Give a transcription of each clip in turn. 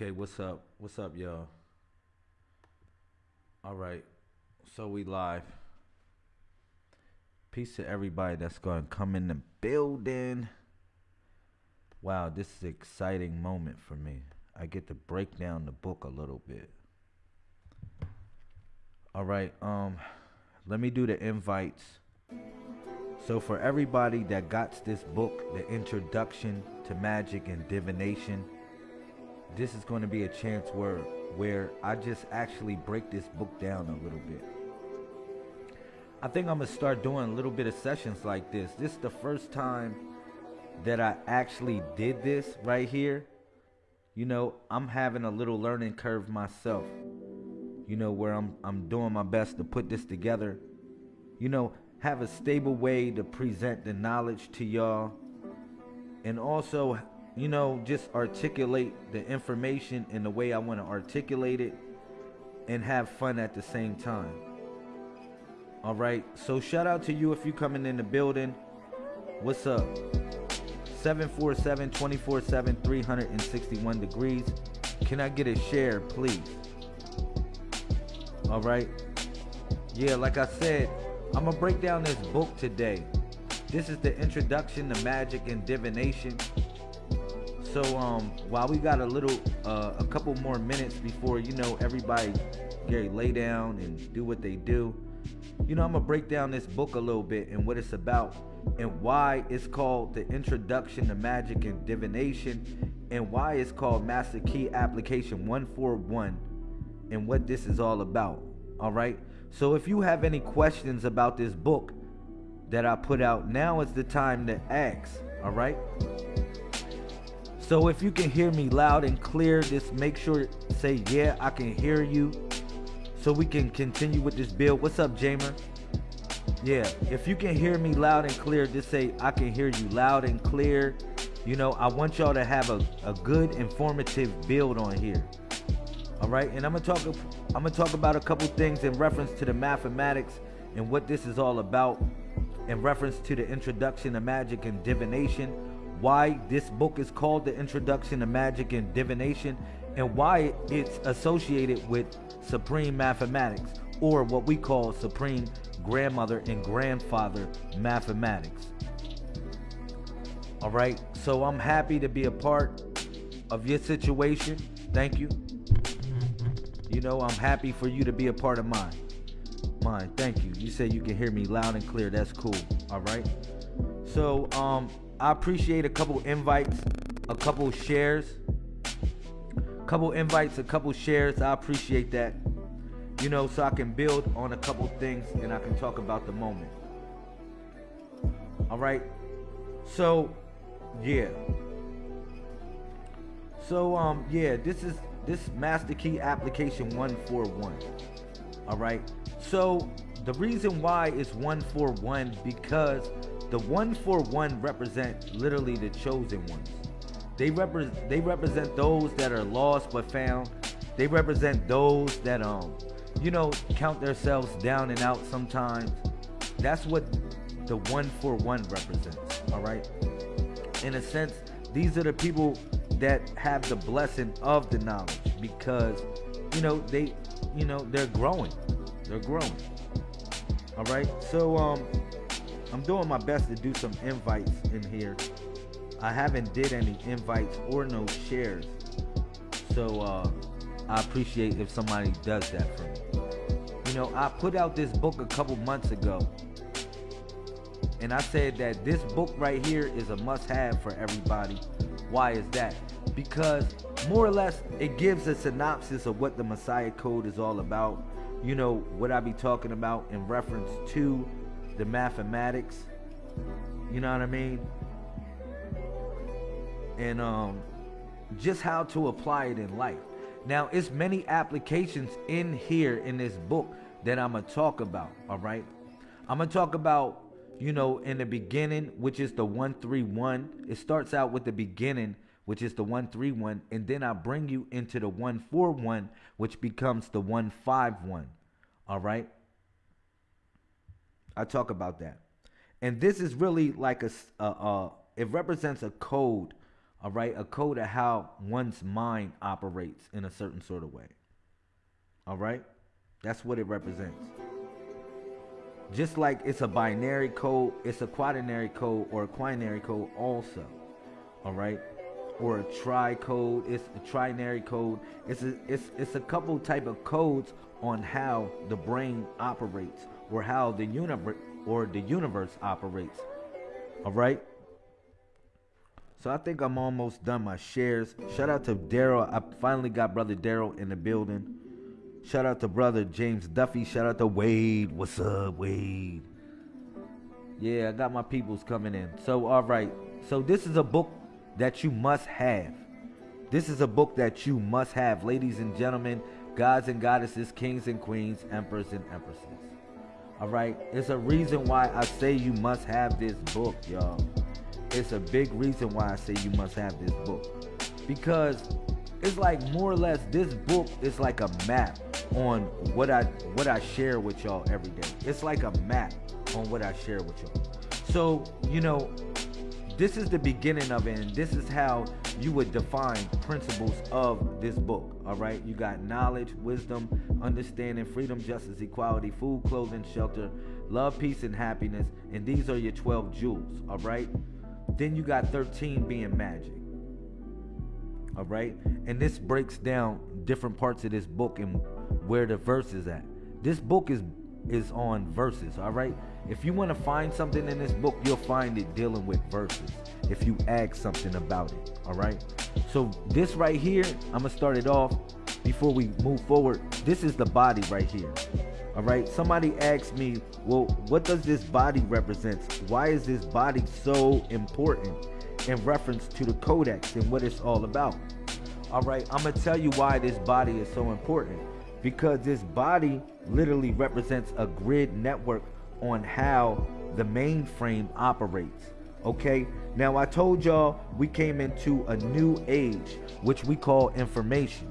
Okay, what's up? What's up, y'all? All right, so we live. Peace to everybody that's going to come in the building. Wow, this is an exciting moment for me. I get to break down the book a little bit. All right, um, let me do the invites. So for everybody that got this book, the introduction to magic and divination this is going to be a chance where where I just actually break this book down a little bit. I think I'm gonna start doing a little bit of sessions like this. This is the first time that I actually did this right here. You know, I'm having a little learning curve myself. You know, where I'm I'm doing my best to put this together. You know, have a stable way to present the knowledge to y'all and also you know, just articulate the information in the way I want to articulate it and have fun at the same time. All right. So shout out to you if you're coming in the building. What's up? 747 24 7 361 degrees. Can I get a share, please? All right. Yeah, like I said, I'm going to break down this book today. This is the introduction to magic and divination. So um, while we got a little, uh, a couple more minutes before you know everybody get lay down and do what they do, you know I'm gonna break down this book a little bit and what it's about and why it's called the Introduction to Magic and Divination and why it's called Master Key Application 141 and what this is all about. All right. So if you have any questions about this book that I put out, now is the time to ask. All right. So if you can hear me loud and clear, just make sure say yeah, I can hear you. So we can continue with this build. What's up, Jamer? Yeah, if you can hear me loud and clear, just say I can hear you loud and clear. You know, I want y'all to have a, a good informative build on here. All right, and I'm gonna talk I'm gonna talk about a couple things in reference to the mathematics and what this is all about in reference to the introduction of magic and divination why this book is called The Introduction to Magic and Divination, and why it's associated with Supreme Mathematics, or what we call Supreme Grandmother and Grandfather Mathematics. All right, so I'm happy to be a part of your situation. Thank you. You know, I'm happy for you to be a part of mine. Mine, thank you. You say you can hear me loud and clear. That's cool. All right. So, um, I appreciate a couple invites, a couple shares, couple invites, a couple shares. I appreciate that. You know, so I can build on a couple things and I can talk about the moment. All right. So, yeah. So, um, yeah, this is this Master Key application 141. All right. So, the reason why it's 141 because the one for one represent literally the chosen ones. They represent they represent those that are lost but found. They represent those that um you know count themselves down and out sometimes. That's what the one for one represents. All right. In a sense, these are the people that have the blessing of the knowledge because you know they you know they're growing. They're growing. All right. So um I'm doing my best to do some invites in here. I haven't did any invites or no shares. So uh, I appreciate if somebody does that for me. You know, I put out this book a couple months ago. And I said that this book right here is a must have for everybody. Why is that? Because more or less it gives a synopsis of what the Messiah Code is all about. You know, what I be talking about in reference to the mathematics. You know what I mean? And um, just how to apply it in life. Now, it's many applications in here in this book that I'm to talk about, all right? I'm to talk about, you know, in the beginning, which is the 131. It starts out with the beginning, which is the 131, and then I bring you into the 141, which becomes the 151, all right? I talk about that. And this is really like a, uh, uh, it represents a code, All right, a code of how one's mind operates in a certain sort of way. All right, that's what it represents. Just like it's a binary code, it's a quaternary code or a quinary code also. All right, or a tri code, it's a trinary code. It's a it's it's a couple type of codes on how the brain operates or how the universe or the universe operates. All right. So I think I'm almost done my shares. Shout out to Daryl. I finally got brother Daryl in the building. Shout out to brother James Duffy. Shout out to Wade. What's up, Wade? Yeah, I got my peoples coming in. So all right. So this is a book that you must have. This is a book that you must have, ladies and gentlemen, gods and goddesses, kings and queens, emperors and empresses. All right, it's a reason why I say you must have this book, y'all. It's a big reason why I say you must have this book because it's like more or less this book is like a map on what I what I share with y'all every day. It's like a map on what I share with y'all. So, you know, this is the beginning of it, and this is how you would define principles of this book. All right, you got knowledge, wisdom, understanding, freedom, justice, equality, food, clothing, shelter, love, peace, and happiness. And these are your 12 jewels. All right, then you got 13 being magic. All right, and this breaks down different parts of this book and where the verse is at. This book is is on verses. All right, if you want to find something in this book, you'll find it dealing with verses if you ask something about it. All right. So this right here, I'm gonna start it off before we move forward. This is the body right here. All right. Somebody asked me, well, what does this body represent? Why is this body so important in reference to the codex and what it's all about? All right. I'm gonna tell you why this body is so important because this body literally represents a grid network on how the mainframe operates. Okay, now I told y'all we came into a new age, which we call information.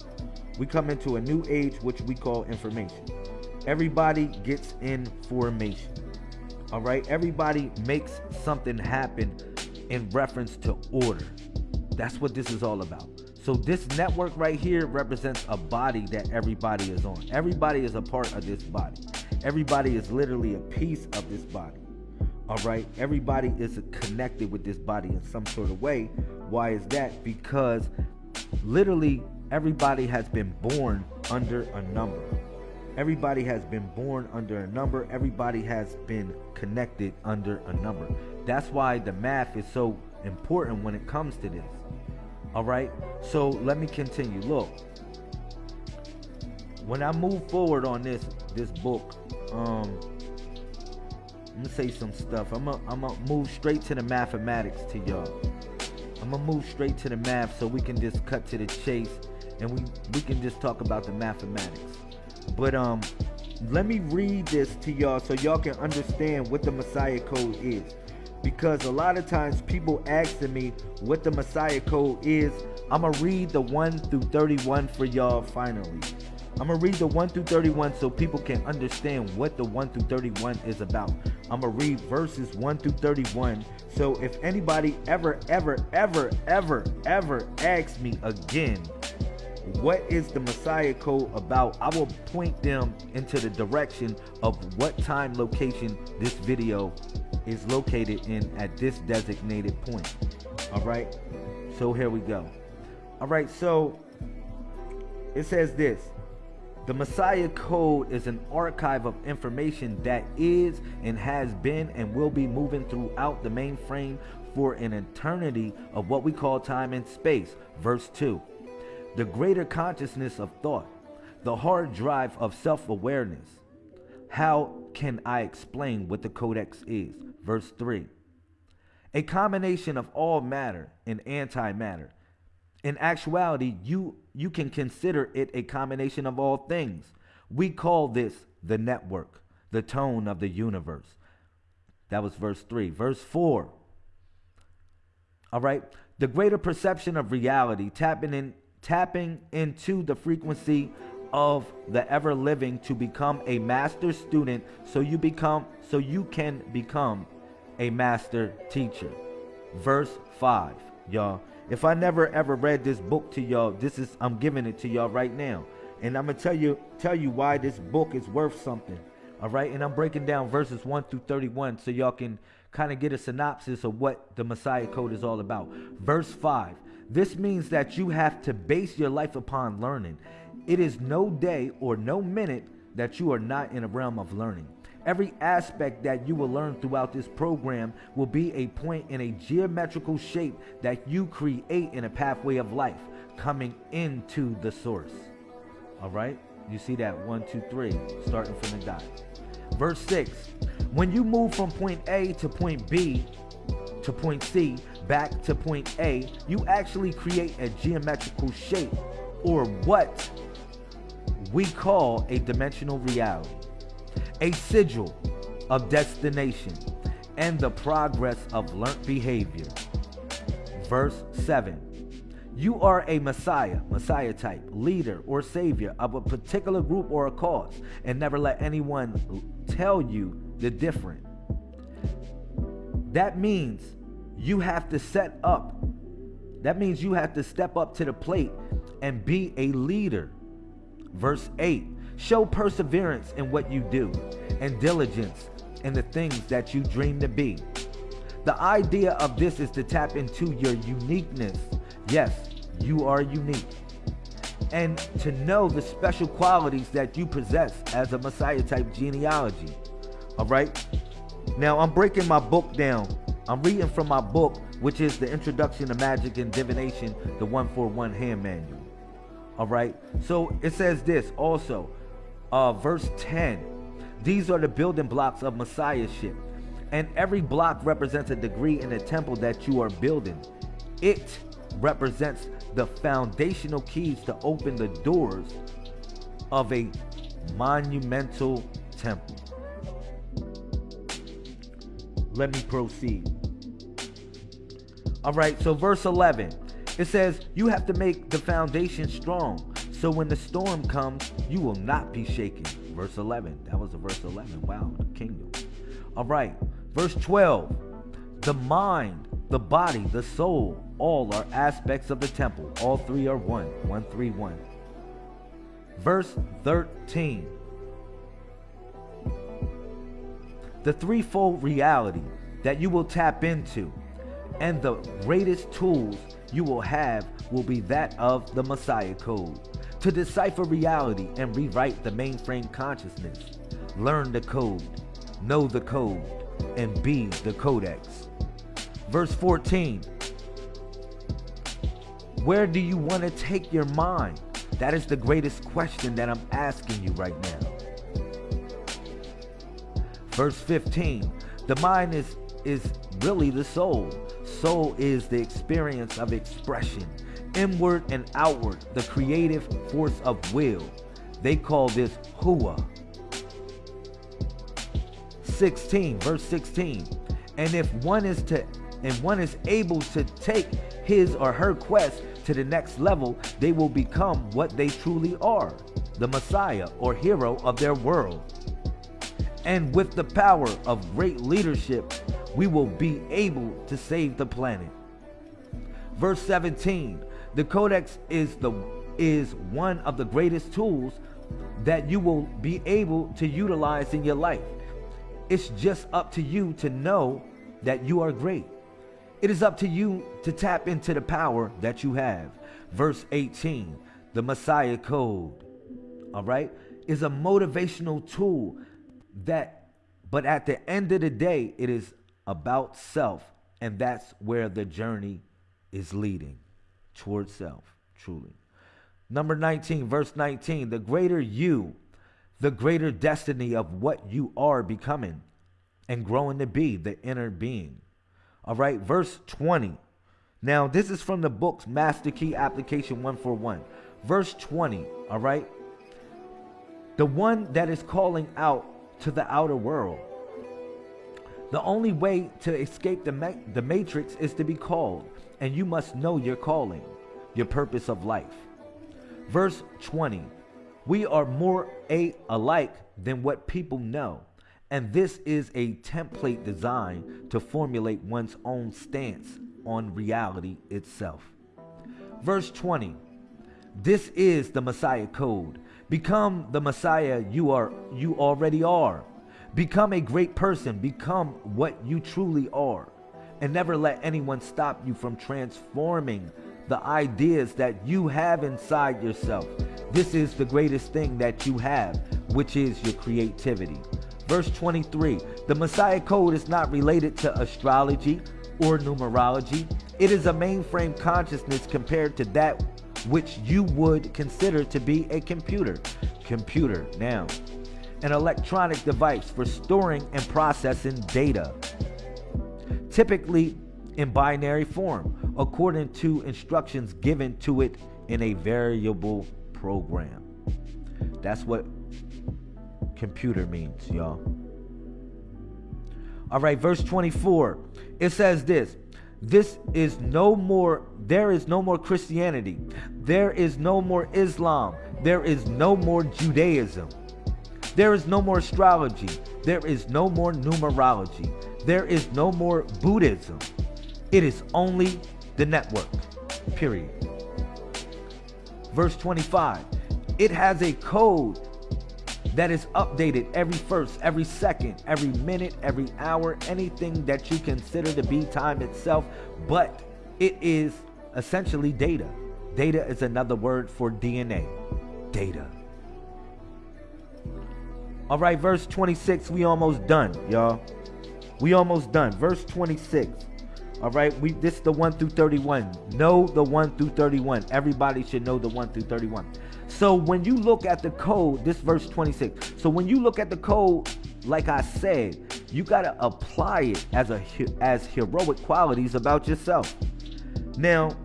We come into a new age, which we call information. Everybody gets information. All right, everybody makes something happen in reference to order. That's what this is all about. So this network right here represents a body that everybody is on. Everybody is a part of this body. Everybody is literally a piece of this body. All right. Everybody is connected with this body in some sort of way. Why is that? Because literally everybody has been born under a number. Everybody has been born under a number. Everybody has been connected under a number. That's why the math is so important when it comes to this. All right. So let me continue. Look, when I move forward on this this book, um, I'm gonna say some stuff. I'm gonna I'm gonna move straight to the mathematics to y'all. I'm gonna move straight to the math so we can just cut to the chase and we we can just talk about the mathematics. But um, let me read this to y'all so y'all can understand what the Messiah code is. Because a lot of times people asking me what the Messiah code is. I'm gonna read the 1 through 31 for y'all finally. I'm gonna read the 1 through 31 so people can understand what the 1 through 31 is about. I'm gonna read verses 1 through 31. So if anybody ever, ever, ever, ever, ever asks me again, what is the Messiah code about? I will point them into the direction of what time location this video is located in at this designated point. All right. So here we go. All right. So it says this the Messiah Code is an archive of information that is and has been and will be moving throughout the mainframe for an eternity of what we call time and space. Verse 2. The greater consciousness of thought, the hard drive of self awareness. How can I explain what the Codex is? Verse 3. A combination of all matter and antimatter in actuality, you you can consider it a combination of all things. We call this the network, the tone of the universe. That was verse 3. Verse 4. All right. The greater perception of reality, tapping in tapping into the frequency of the ever living to become a master student so you become so you can become a master teacher. Verse 5, y'all. If I never ever read this book to y'all, this is I'm giving it to y'all right now. And I'm gonna tell you tell you why this book is worth something. All right, and I'm breaking down verses 1 through 31 so y'all can kind of get a synopsis of what the Messiah Code is all about. Verse 5 This means that you have to base your life upon learning. It is no day or no minute that you are not in a realm of learning. Every aspect that you will learn throughout this program will be a point in a geometrical shape that you create in a pathway of life coming into the source. All right? You see that? One, two, three, starting from the dot. Verse 6 When you move from point A to point B to point C back to point A, you actually create a geometrical shape or what we call a dimensional reality, a sigil of destination, and the progress of learnt behavior. Verse 7 You are a Messiah, Messiah type, leader, or savior of a particular group or a cause, and never let anyone tell you the different. That means you have to set up, that means you have to step up to the plate and be a leader. Verse 8 Show perseverance in what you do and diligence in the things that you dream to be. The idea of this is to tap into your uniqueness. Yes, you are unique. And to know the special qualities that you possess as a Messiah type genealogy. All right? Now, I'm breaking my book down. I'm reading from my book, which is the Introduction to Magic and Divination, the 141 Hand Manual. All right. So it says this also, uh, verse 10. These are the building blocks of Messiahship. And every block represents a degree in the temple that you are building. It represents the foundational keys to open the doors of a monumental temple. Let me proceed. All right, so verse 11 it says, You have to make the foundation strong. So when the storm comes, you will not be shaken. Verse 11. That was a verse 11. Wow, the kingdom. All right. Verse 12. The mind, the body, the soul, all are aspects of the temple. All three are one. One, three, one. Verse 13. The threefold reality that you will tap into and the greatest tools you will have will be that of the Messiah Code. To decipher reality and rewrite the mainframe consciousness, learn the code, know the code, and be the codex. Verse 14 Where do you want to take your mind? That is the greatest question that I'm asking you right now. Verse 15 The mind is, is really the soul soul is the experience of expression, inward and outward, the creative force of will. They call this hua. 16, verse 16. And if one is to and one is able to take his or her quest to the next level, they will become what they truly are, the Messiah or hero of their world. And with the power of great leadership we will be able to save the planet. Verse 17 The Codex is, the, is one of the greatest tools that you will be able to utilize in your life. It's just up to you to know that you are great. It is up to you to tap into the power that you have. Verse 18 The Messiah Code, all right, is a motivational tool that, but at the end of the day, it is about self, and that's where the journey is leading towards self, truly. Number 19, verse 19 the greater you, the greater destiny of what you are becoming and growing to be, the inner being. All right, verse 20. Now, this is from the book's Master Key Application 141. Verse 20, all right? The one that is calling out to the outer world the only way to escape the, ma- the matrix is to be called, and you must know your calling, your purpose of life. Verse 20 We are more a- alike than what people know, and this is a template designed to formulate one's own stance on reality itself. Verse 20. This is the Messiah code. Become the Messiah you are you already are. Become a great person. Become what you truly are. And never let anyone stop you from transforming the ideas that you have inside yourself. This is the greatest thing that you have, which is your creativity. Verse 23 The Messiah Code is not related to astrology or numerology, it is a mainframe consciousness compared to that which you would consider to be a computer. Computer, now, an electronic device for storing and processing data, typically in binary form, according to instructions given to it in a variable program. That's what computer means, y'all. All right, verse 24. It says this this is no more, there is no more Christianity. There is no more Islam. There is no more Judaism. There is no more astrology. There is no more numerology. There is no more Buddhism. It is only the network. Period. Verse 25. It has a code that is updated every first, every second, every minute, every hour, anything that you consider to be time itself, but it is essentially data. Data is another word for DNA. Data. All right, verse 26, we almost done, y'all. We almost done. Verse 26. All right, we this is the 1 through 31. Know the 1 through 31. Everybody should know the 1 through 31. So when you look at the code, this verse 26. So when you look at the code, like I said, you got to apply it as a as heroic qualities about yourself. Now,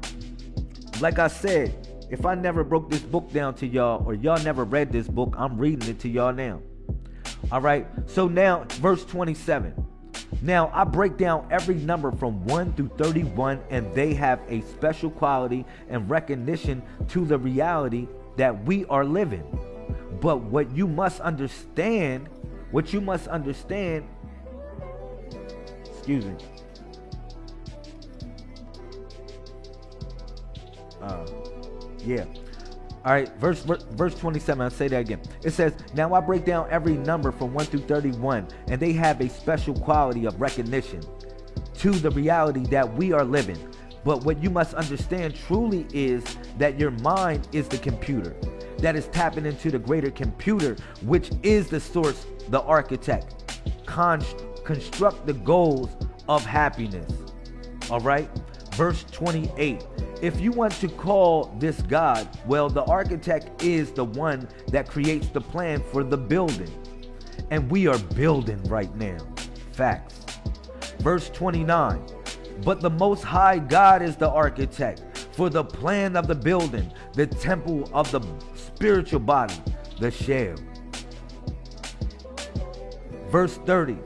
like I said, if I never broke this book down to y'all or y'all never read this book, I'm reading it to y'all now. All right. So now verse 27. Now, I break down every number from 1 through 31, and they have a special quality and recognition to the reality that we are living. But what you must understand, what you must understand, excuse me. Uh, yeah. All right, verse verse 27. I'll say that again. It says, "Now I break down every number from 1 through 31, and they have a special quality of recognition to the reality that we are living. But what you must understand truly is that your mind is the computer that is tapping into the greater computer, which is the source, the architect. construct the goals of happiness. All right? Verse 28. If you want to call this God, well, the architect is the one that creates the plan for the building. And we are building right now. Facts. Verse 29. But the Most High God is the architect for the plan of the building, the temple of the spiritual body, the shell. Verse 30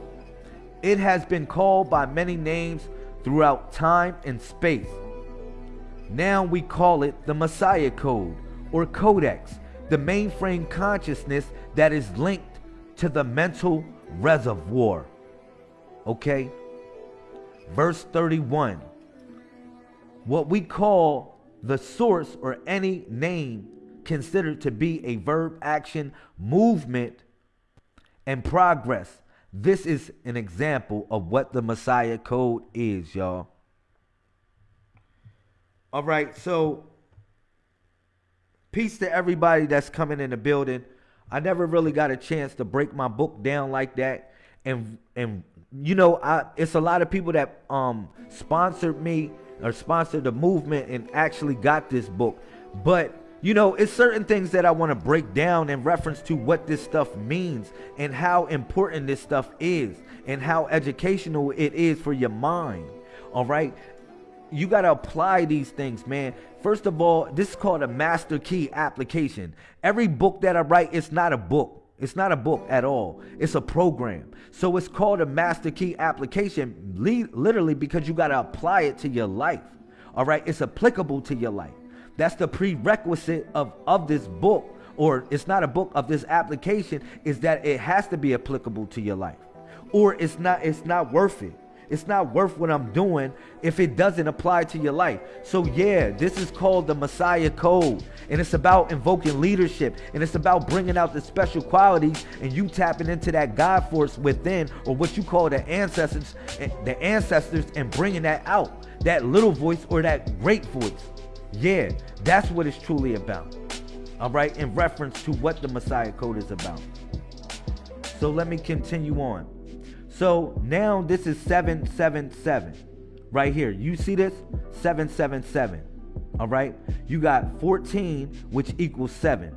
It has been called by many names throughout time and space. Now we call it the Messiah Code or Codex, the mainframe consciousness that is linked to the mental reservoir. Okay? verse 31. What we call the source or any name considered to be a verb, action, movement, and progress. This is an example of what the Messiah code is, y'all. All right, so peace to everybody that's coming in the building. I never really got a chance to break my book down like that and and you know, I it's a lot of people that um sponsored me or sponsored the movement and actually got this book. But you know, it's certain things that I want to break down in reference to what this stuff means and how important this stuff is and how educational it is for your mind. All right. You got to apply these things, man. First of all, this is called a master key application. Every book that I write, it's not a book. It's not a book at all. It's a program. So it's called a master key application, literally because you got to apply it to your life. All right. It's applicable to your life. That's the prerequisite of, of this book, or it's not a book of this application, is that it has to be applicable to your life. Or it's not, it's not worth it. It's not worth what I'm doing if it doesn't apply to your life. So, yeah, this is called the Messiah Code. And it's about invoking leadership. And it's about bringing out the special qualities and you tapping into that God force within or what you call the ancestors, the ancestors and bringing that out. That little voice or that great voice. Yeah, that's what it's truly about. All right, in reference to what the Messiah Code is about. So let me continue on. So now this is 777 right here. You see this? 777. All right. You got 14, which equals 7.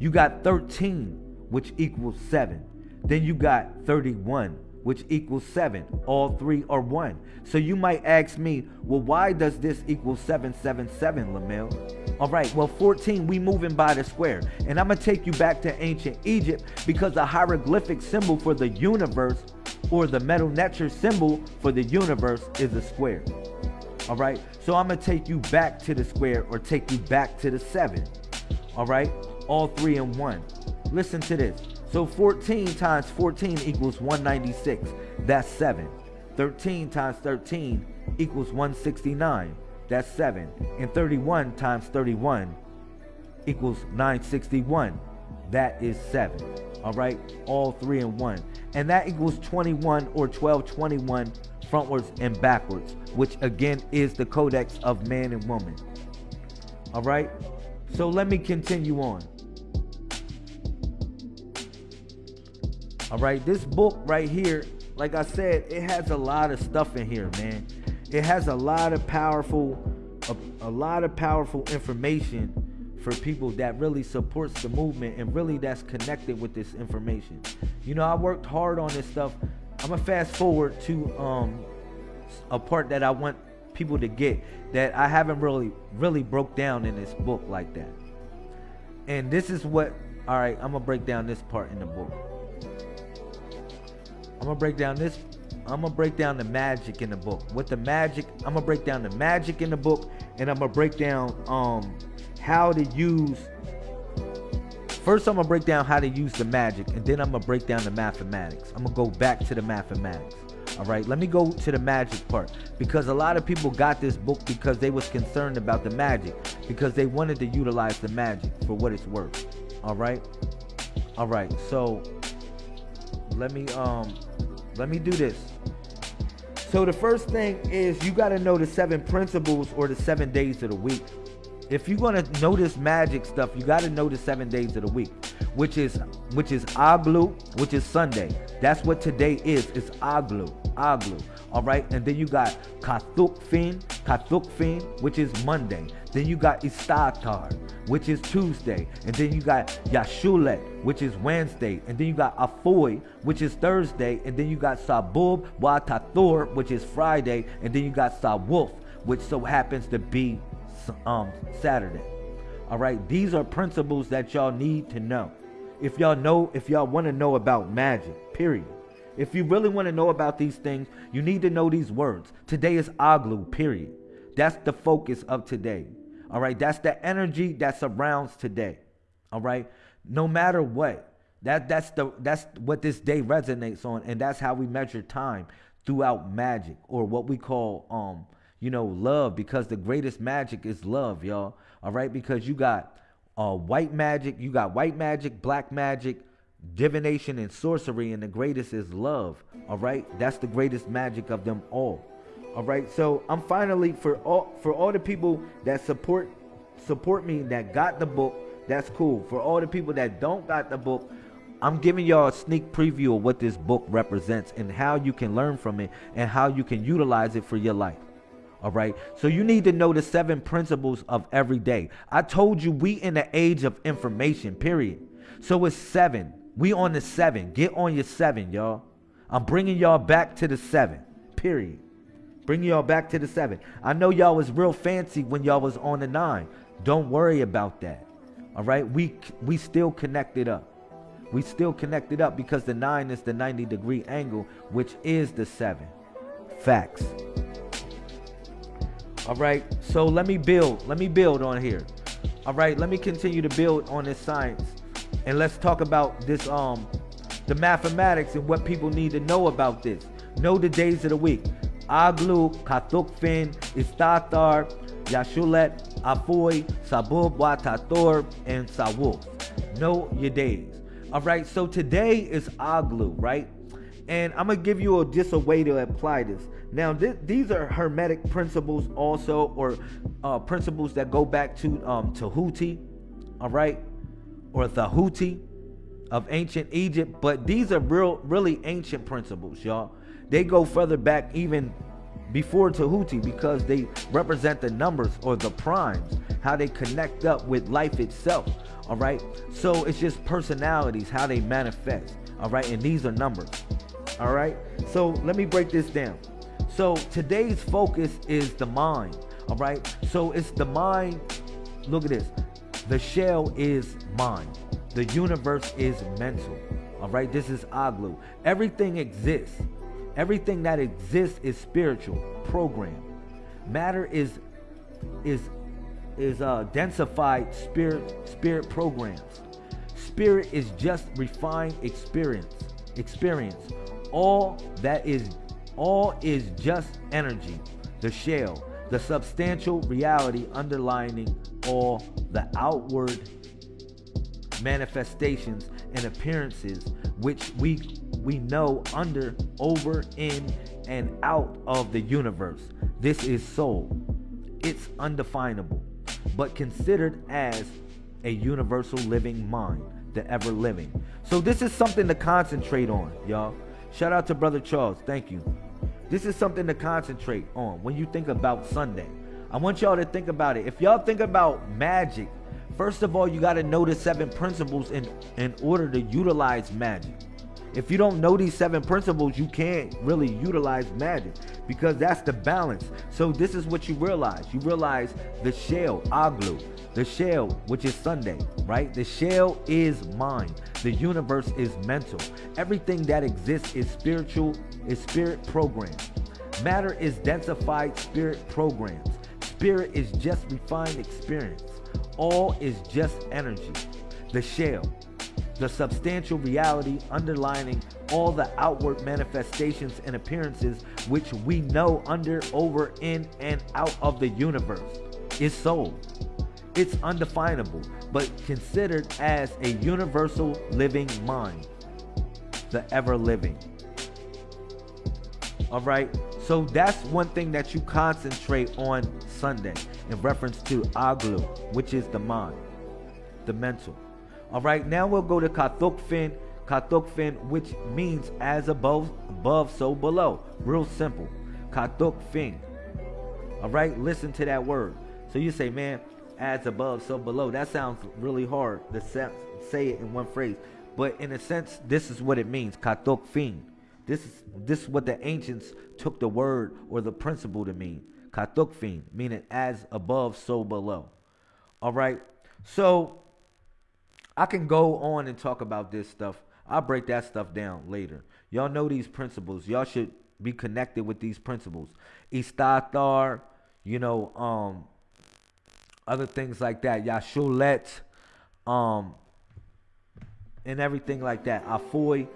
You got 13, which equals 7. Then you got 31, which equals 7. All three are 1. So you might ask me, well, why does this equal 777, Lamel? All right, well, 14, we moving by the square. And I'm going to take you back to ancient Egypt because the hieroglyphic symbol for the universe or the Medu Neter symbol for the universe is a square. All right, so I'm gonna take you back to the square or take you back to the seven. All right, all three in one. Listen to this. So 14 times 14 equals 196. That's seven. 13 times 13 equals 169. That's seven. And 31 times 31 equals 961. That is seven. All right, all three in one and that equals 21 or 1221 frontwards and backwards, which again is the codex of man and woman. All right, so let me continue on. All right, this book right here, like I said, it has a lot of stuff in here, man. It has a lot of powerful, a, a lot of powerful information for people that really supports the movement and really that's connected with this information. You know, I worked hard on this stuff. I'm gonna fast forward to um a part that I want people to get that I haven't really really broke down in this book like that. And this is what all right, I'm gonna break down this part in the book. I'm gonna break down this I'm gonna break down the magic in the book. With the magic, I'm gonna break down the magic in the book, and I'm gonna break down um how to use First, I'm gonna break down how to use the magic, and then I'm gonna break down the mathematics. I'm gonna go back to the mathematics. All right, let me go to the magic part because a lot of people got this book because they was concerned about the magic because they wanted to utilize the magic for what it's worth. All right, all right. So let me um let me do this. So the first thing is you got to know the seven principles or the seven days of the week if you're gonna this magic stuff, you gotta know the seven days of the week, which is which is Aglu, which is Sunday. That's what today is. It's Aglu, Aglu. All right, and then you got Kathukfin, Kathukfin, which is Monday. Then you got Istatar, which is Tuesday, and then you got Yashulet, which is Wednesday, and then you got Afoy, which is Thursday, and then you got Sabub Watathor, which is Friday, and then you got Sawulf, which so happens to be um, Saturday. All right, these are principles that y'all need to know. If y'all know, if y'all want to know about magic, period. If you really want to know about these things, you need to know these words. Today is Aglu, period. That's the focus of today. All right, that's the energy that surrounds today. All right, no matter what. That that's the that's what this day resonates on, and that's how we measure time throughout magic or what we call um you know, love because the greatest magic is love, y'all. All right, because you got uh, white magic, you got white magic, black magic, divination, and sorcery, and the greatest is love. All right, that's the greatest magic of them all. All right, so I'm finally for all for all the people that support support me that got the book. That's cool. For all the people that don't got the book, I'm giving y'all a sneak preview of what this book represents and how you can learn from it and how you can utilize it for your life. All right. So you need to know the seven principles of every day. I told you we in the age of information, period. So it's seven. We on the seven. Get on your seven, y'all. I'm bringing y'all back to the seven, period. Bring y'all back to the seven. I know y'all was real fancy when y'all was on the nine. Don't worry about that. All right. We we still connected up. We still connected up because the nine is the 90 degree angle, which is the seven. Facts. All right. So let me build. Let me build on here. All right. Let me continue to build on this science, and let's talk about this um the mathematics and what people need to know about this. Know the days of the week. Aglu, Katukfin, Istatar, Yashulet, Afoy, Sabub, Watator, and Sawul. Know your days. All right, so today is Aglu, right? And I'm gonna give you a, just a way to apply this. Now, th- these are hermetic principles, also, or uh, principles that go back to um, Tahuti, all right, or the Houthi of ancient Egypt. But these are real, really ancient principles, y'all. They go further back even before Tahuti because they represent the numbers or the primes, how they connect up with life itself. All right. So it's just personalities, how they manifest. All right. And these are numbers. All right. So let me break this down. So today's focus is the mind. All right. So it's the mind. Look at this. The shell is mind. The universe is mental. All right. This is Aglu. Everything exists. Everything that exists is spiritual, program. Matter is is is uh, densified spirit spirit programs. Spirit is just refined experience. Experience. All that is all is just energy. The shell, the substantial reality underlining all the outward manifestations and appearances which we we know under, over, in, and out of the universe. This is soul. It's undefinable, but considered as a universal living mind, the ever living. So this is something to concentrate on, y'all. Shout out to Brother Charles. Thank you. This is something to concentrate on when you think about Sunday. I want y'all to think about it. If y'all think about magic, first of all, you got to know the seven principles in, in order to utilize magic. If you don't know these seven principles, you can't really utilize magic because that's the balance. So this is what you realize. You realize the shell, aglu, the shell, which is Sunday, right? The shell is mind. The universe is mental. Everything that exists is spiritual, is spirit programs. Matter is densified spirit programs. Spirit is just refined experience. All is just energy. The shell, the substantial reality underlining all the outward manifestations and appearances which we know under, over, in, and out of the universe is soul. It's undefinable, but considered as a universal living mind, the ever living. All right, so that's one thing that you concentrate on Sunday in reference to Aglu, which is the mind, the mental. All right, now we'll go to Katukfin, Katukfin, which means as above, above, so below. Real simple. Katukfin. All right, listen to that word. So you say, man, as above, so below. That sounds really hard to say it in one phrase. But in a sense, this is what it means. Katukfin. This is this is what the ancients took the word or the principle to mean. Katukfin, meaning as above, so below. All right. So I can go on and talk about this stuff. I'll break that stuff down later. Y'all know these principles. Y'all should be connected with these principles. Istathar, you know, um, other things like that. Yashulet, um, and everything like that. Afoy,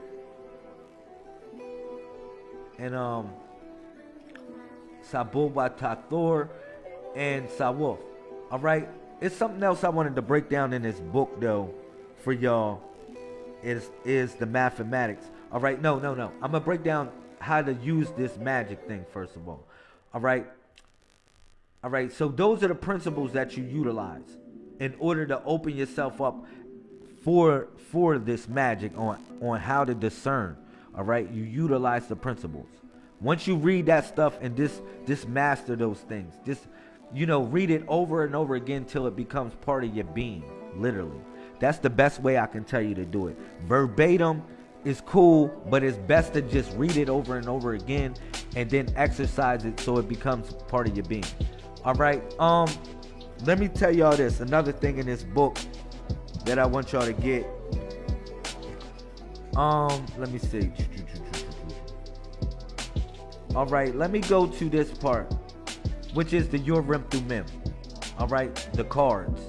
and um, Sabubatathor, and Sawuf. All right. It's something else I wanted to break down in this book, though for y'all is is the mathematics. All right, no, no, no. I'm gonna break down how to use this magic thing first of all. All right. All right. So those are the principles that you utilize in order to open yourself up for for this magic on on how to discern. All right. You utilize the principles. Once you read that stuff and this this master those things, just you know, read it over and over again till it becomes part of your being, literally. That's the best way I can tell you to do it. Verbatim is cool, but it's best to just read it over and over again and then exercise it so it becomes part of your being. All right. Um let me tell y'all this. Another thing in this book that I want y'all to get. Um, let me see. All right, let me go to this part, which is the Urim Thummim. All right, the cards.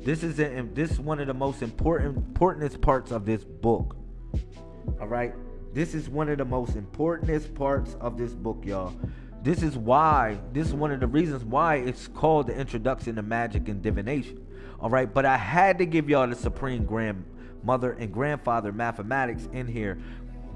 This is a, this is one of the most important importantest parts of this book. All right, this is one of the most importantest parts of this book, y'all. This is why, this is one of the reasons why it's called the introduction to magic and divination. All right, but I had to give y'all the supreme grandmother and grandfather mathematics in here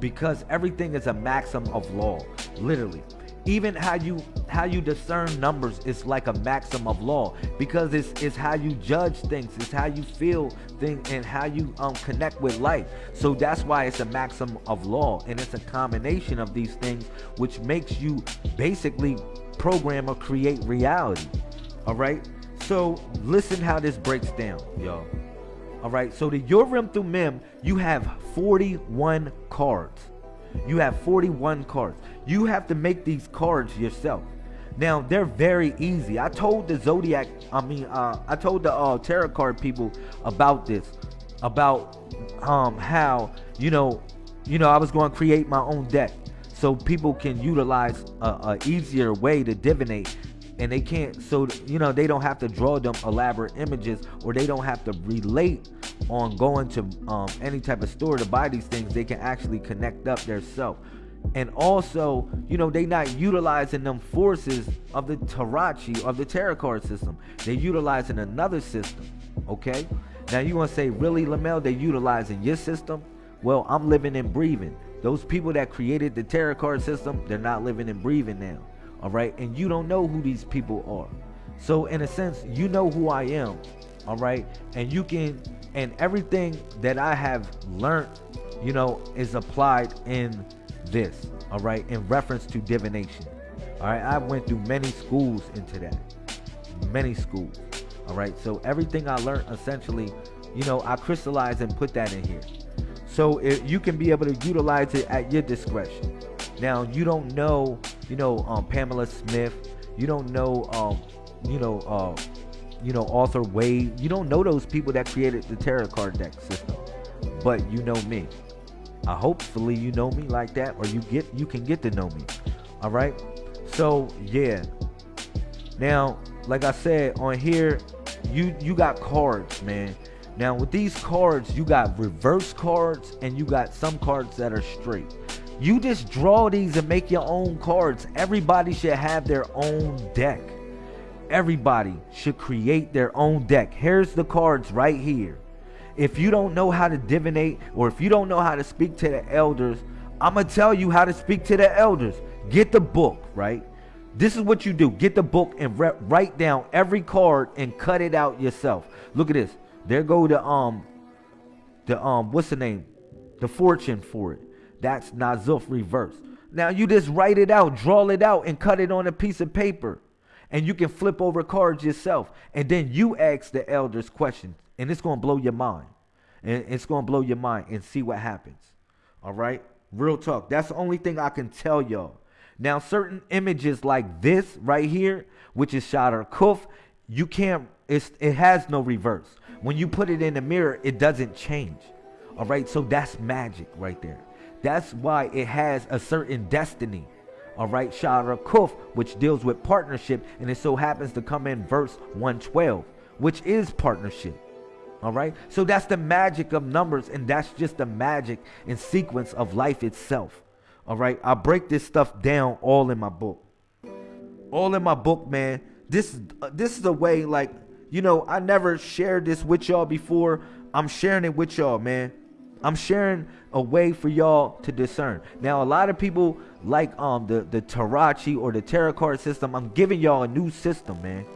because everything is a maxim of law, literally even how you how you discern numbers is like a maxim of law because it's it's how you judge things it's how you feel things and how you um connect with life. So that's why it's a maxim of law and it's a combination of these things which makes you basically program or create reality. All right? So listen how this breaks down y'all. All right? So the Urim mem you have 41 cards. You have 41 cards. You have to make these cards yourself. Now they're very easy. I told the Zodiac, I mean, uh, I told the uh, tarot card people about this, about um how you know, you know, I was going to create my own deck so people can utilize a, a easier way to divinate and they can't so you know they don't have to draw them elaborate images or they don't have to relate on going to um, any type of store to buy these things they can actually connect up their self and also you know they not utilizing them forces of the Tarachi of the tarot card system. They're utilizing another system okay? Now you want to say really Lamel they utilizing your system? Well I'm living and breathing. Those people that created the tarot card system they're not living and breathing now all right? And you don't know who these people are. So in a sense you know who i am all right? And you can and everything that i have learned you know is applied in this all right in reference to divination all right i went through many schools into that many schools all right so everything i learned essentially you know i crystallized and put that in here so you can be able to utilize it at your discretion now you don't know you know, um, Pamela Smith. You don't know, um, you know, uh, you know, Arthur Waite. You don't know those people that created the tarot card deck system, but you know me. I hopefully you know me like that, or you get you can get to know me. All right. So yeah. Now, like I said on here, you you got cards, man. Now with these cards, you got reverse cards and you got some cards that are straight. You just draw these and make your own cards. Everybody should have their own deck. Everybody should create their own deck. Here's the cards right here. If you don't know how to divinate or if you don't know how to speak to the elders, I'm going to tell you how to speak to the elders. Get the book, right? This is what you do. Get the book and write down every card and cut it out yourself. Look at this. There go the um the um what's the name? The fortune for it. That's Nazuf reverse. Now you just write it out, draw it out, and cut it on a piece of paper. And you can flip over cards yourself. And then you ask the elders questions. And it's to blow your mind. And it's to blow your mind and see what happens. All right? Real talk. That's the only thing I can tell y'all. Now, certain images like this right here, which is Shadar Kuf, you can't, it has no reverse. When you put it in the mirror, it doesn't change. All right? So that's magic right there. That's why it has a certain destiny. All right, Shara Kuf, which deals with partnership, and it so happens to come in verse 112, which is partnership. All right, so that's the magic of numbers, and that's just the magic and sequence of life itself. All right, I break this stuff down all in my book. All in my book, man. This uh, this is a way, like you know, I never shared this with y'all before. I'm sharing it with y'all, man. I'm sharing a way for y'all to discern. Now, a lot of people like um the the Tarachi or the tarot card system. I'm giving y'all a new system, man,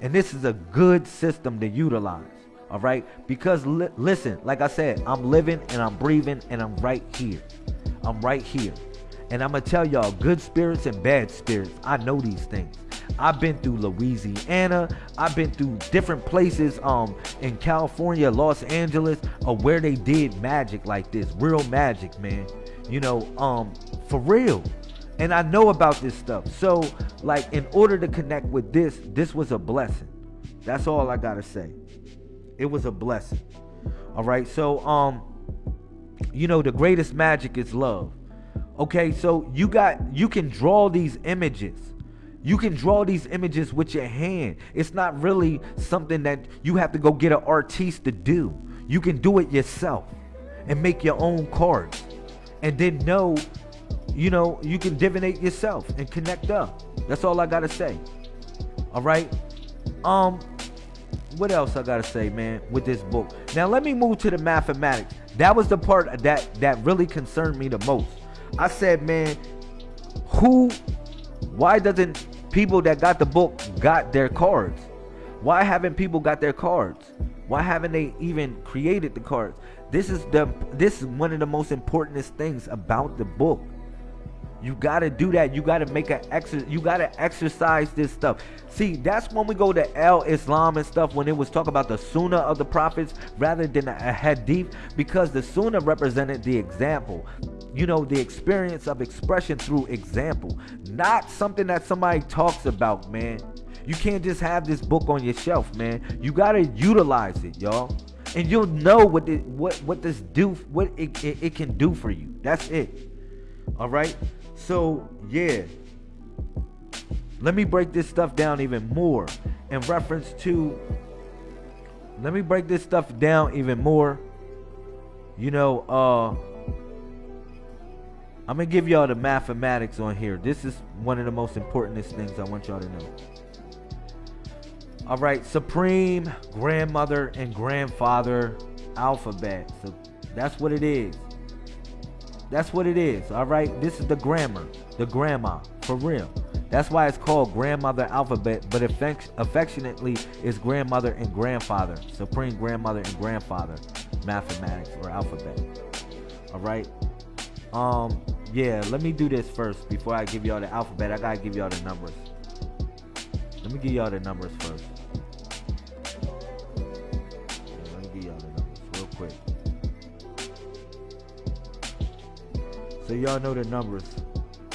and this is a good system to utilize. All right, because li- listen, like I said, I'm living and I'm breathing and I'm right here. I'm right here, and I'm gonna tell y'all, good spirits and bad spirits. I know these things. I've been through Louisiana. I've been through different places um in California, Los Angeles, uh, where they did magic like this, real magic, man. You know, um, for real. And I know about this stuff. So, like, in order to connect with this, this was a blessing. That's all I gotta say. It was a blessing. All right. So, um, you know, the greatest magic is love. Okay, so you got you can draw these images you can draw these images with your hand. It's not really something that you have to go get an artiste to do. You can do it yourself and make your own cards. And then know you know, you can divinate yourself and connect up. That's all I gotta say. All right. Um, what else I gotta say, man, with this book? Now let me move to the mathematics. That was the part that that really concerned me the most. I said, man, who? Why doesn't people that got the book got their cards? Why haven't people got their cards? Why haven't they even created the cards? This is the this is one of the most important things about the book. You gotta do that. You gotta make an exercise. You gotta exercise this stuff. See, that's when we go to El Islam and stuff. When it was talk about the Sunnah of the prophets rather than a Hadith, because the Sunnah represented the example. You know, the experience of expression through example, not something that somebody talks about, man. You can't just have this book on your shelf, man. You gotta utilize it, y'all, and you'll know what it, what what this do, what it, it, it can do for you. That's it. All right. So, yeah. Let me break this stuff down even more in reference to. Let me break this stuff down even more. You know, uh. I'm gonna give y'all the mathematics on here. This is one of the most important things I want y'all to know. All right, supreme grandmother and grandfather alphabet. So that's what it is. That's what it is. All right. This is the grammar, the grandma, for real. That's why it's called grandmother alphabet, but affect- affectionately is grandmother and grandfather, supreme grandmother and grandfather, mathematics or alphabet. All right. Um. Yeah. Let me do this first before I give y'all the alphabet. I gotta give y'all the numbers. Let me give y'all the numbers first. So y'all know the numbers.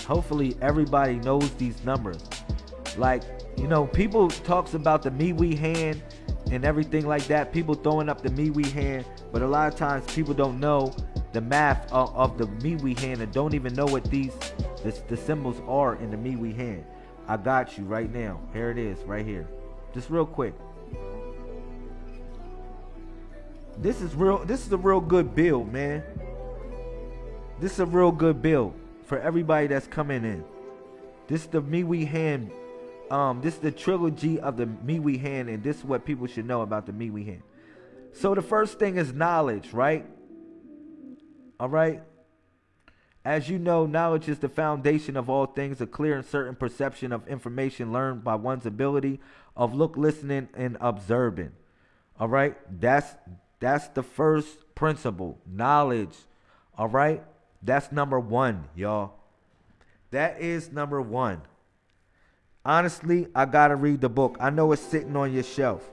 Hopefully everybody knows these numbers. Like, you know, people talks about the me we hand and everything like that. People throwing up the me we hand, but a lot of times people don't know the math of, of the me we hand and don't even know what these the, the symbols are in the me we hand. I got you right now. Here it is, right here. Just real quick. This is real. This is a real good build, man. This is a real good build for everybody that's coming in. This is the Me We Hand. Um, this is the trilogy of the Me We Hand, and this is what people should know about the Me We Hand. So the first thing is knowledge, right? All right. As you know, knowledge is the foundation of all things, a clear and certain perception of information learned by one's ability of look, listening, and observing. All right? That's that's the first principle. Knowledge. All right? That's number one, y'all. That is number one. Honestly, I gotta read the book. I know it's sitting on your shelf.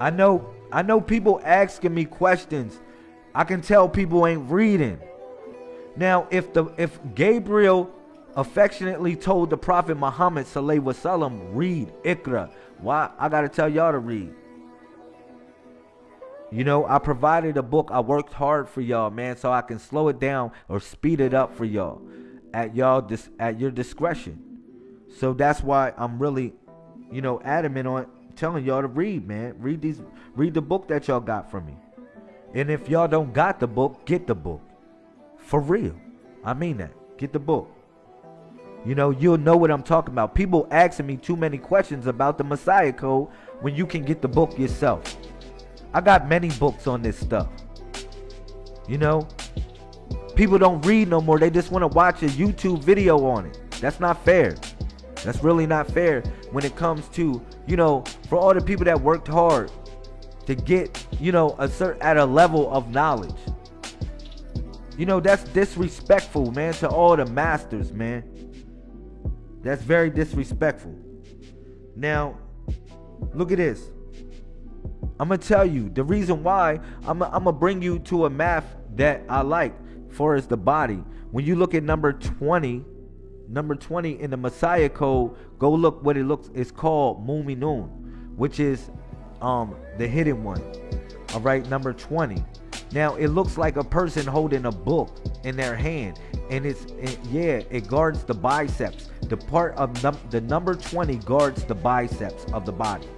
I know I know people asking me questions. I can tell people ain't reading. Now, if the if Gabriel affectionately told the Prophet Muhammad Sallallahu Wasallam, read Ikra, why I gotta tell y'all to read? You know, I provided a book. I worked hard for y'all, man, so I can slow it down or speed it up for y'all at y'all dis- at your discretion. So that's why I'm really, you know, adamant on telling y'all to read, man. Read these read the book that y'all got from me. And if y'all don't got the book, get the book. For real. I mean that. Get the book. You know, you'll know what I'm talking about. People asking me too many questions about the Messiah Code when you can get the book yourself. I got many books on this stuff. You know, people don't read no more. They just want to watch a YouTube video on it. That's not fair. That's really not fair when it comes to, you know, for all the people that worked hard to get, you know, a certain at a level of knowledge. You know, that's disrespectful, man, to all the masters, man. That's very disrespectful. Now, look at this. I'm gonna tell you the reason why I'm I'm gonna bring you to a math that I like for is the body. When you look at number 20, number 20 in the Messiah code, go look what it looks. It's called Muminun, which is um the hidden one. All right, number 20. Now it looks like a person holding a book in their hand, and it's it, yeah, it guards the biceps. The part of num- the number 20 guards the biceps of the body.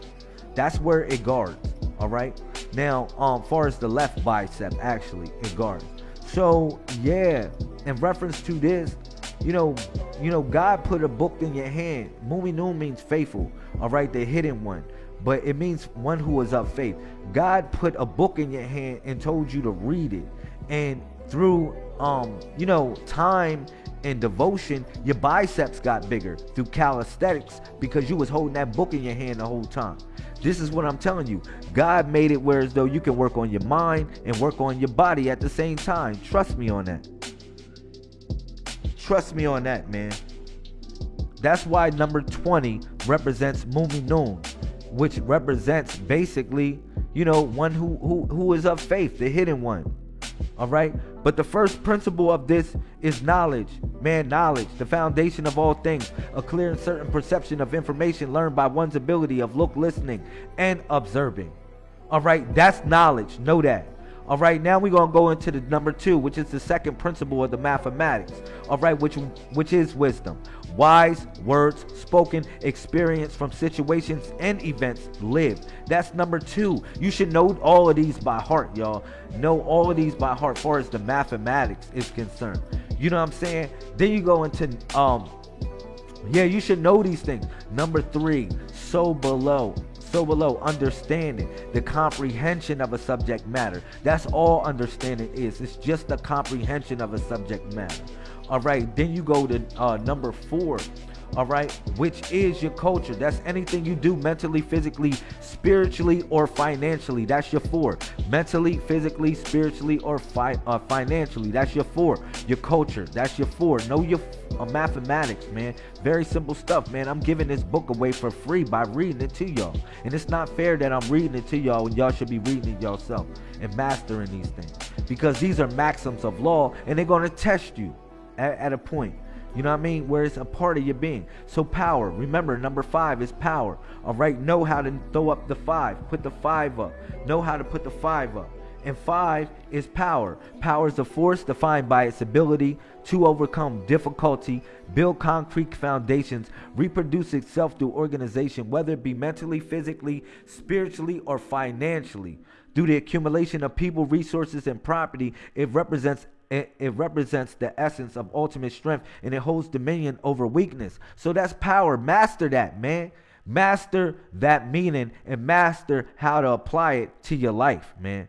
That's where it guards. All right. Now, um, far as the left bicep, actually, it guards. So yeah, in reference to this, you know, you know, God put a book in your hand. Mu'minun means faithful, all right, the hidden one. But it means one who is of faith. God put a book in your hand and told you to read it. And through um, you know, time and devotion, your biceps got bigger through calisthenics because you was holding that book in your hand the whole time. This is what I'm telling you. God made it where as though you can work on your mind and work on your body at the same time. Trust me on that. Trust me on that, man. That's why number 20 represents Mu'minun, which represents basically, you know, one who who who is of faith, the hidden one. All right? But the first principle of this is knowledge. Man, knowledge, the foundation of all things, a clear and certain perception of information learned by one's ability of look, listening, and observing. All right, that's knowledge. Know that. All right, now we're gonna go into the number two, which is the second principle of the mathematics. All right, which which is wisdom. Wise words spoken, experience from situations and events lived. That's number two. You should know all of these by heart, y'all. Know all of these by heart, far as the mathematics is concerned. You know what I'm saying? Then you go into um, yeah, you should know these things. Number three, so below so below understanding the comprehension of a subject matter that's all understanding is it's just the comprehension of a subject matter all right then you go to uh, number four. All right which is your culture? That's anything you do mentally physically spiritually or financially. That's your four. Mentally physically spiritually or fi- uh, financially. That's your four. Your culture. That's your four. Know your uh, mathematics man. Very simple stuff man. I'm giving this book away for free by reading it to y'all. And it's not fair that i'm reading it to y'all when y'all should be reading it yourself and mastering these things. Because these are maxims of law and they're going to test you at, at a point you know what I mean? Where it's a part of your being. So power. Remember, number five is power. All right. Know how to throw up the five. Put the five up. Know how to put the five up. And five is power. Power is a force defined by its ability to overcome difficulty, build concrete foundations, reproduce itself through organization, whether it be mentally, physically, spiritually, or financially. Through the accumulation of people, resources, and property, it represents it, it, represents the essence of ultimate strength and it holds dominion over weakness. So that's power. Master that, man. Master that meaning and master how to apply it to your life, man.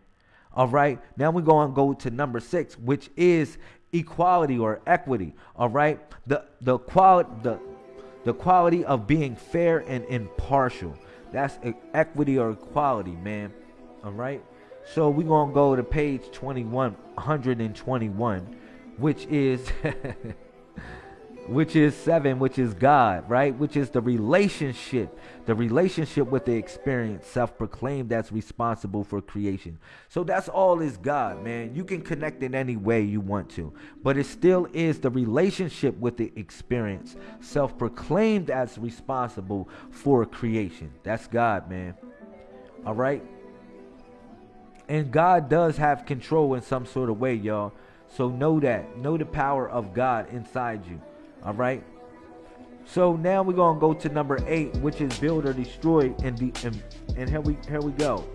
All right. Now we're going to go to number six, which is equality or equity. All right. The the quality the the quality of being fair and impartial. That's equity or equality, man. All right. So we're gonna go to page 21, 121, which is which is seven, which is God, right? Which is the relationship, the relationship with the experience, self-proclaimed that's responsible for creation. So that's all is God, man. You can connect in any way you want to, but it still is the relationship with the experience, self-proclaimed as responsible for creation. That's God, man. All right. And God does have control in some sort of way, y'all. So know that. Know the power of God inside you. All right. So now we're gonna go to number eight, which is build or destroy. And the and, and here we here we go.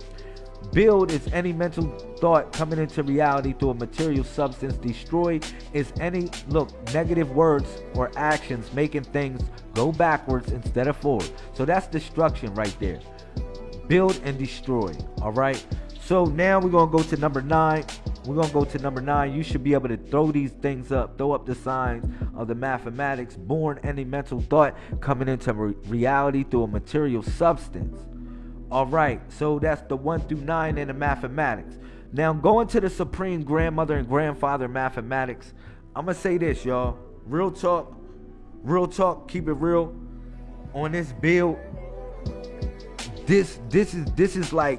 Build is any mental thought coming into reality through a material substance. Destroy is any look negative words or actions making things go backwards instead of forward. So that's destruction right there. Build and destroy. All right. So now we're gonna go to number nine. We're gonna go to number nine. You should be able to throw these things up, throw up the signs of the mathematics, born any mental thought coming into re- reality through a material substance. All right, so that's the one through nine in the mathematics. Now going to the supreme grandmother and grandfather mathematics. I'm gonna say this, y'all. Real talk, real talk. Keep it real. On this build, this this is this is like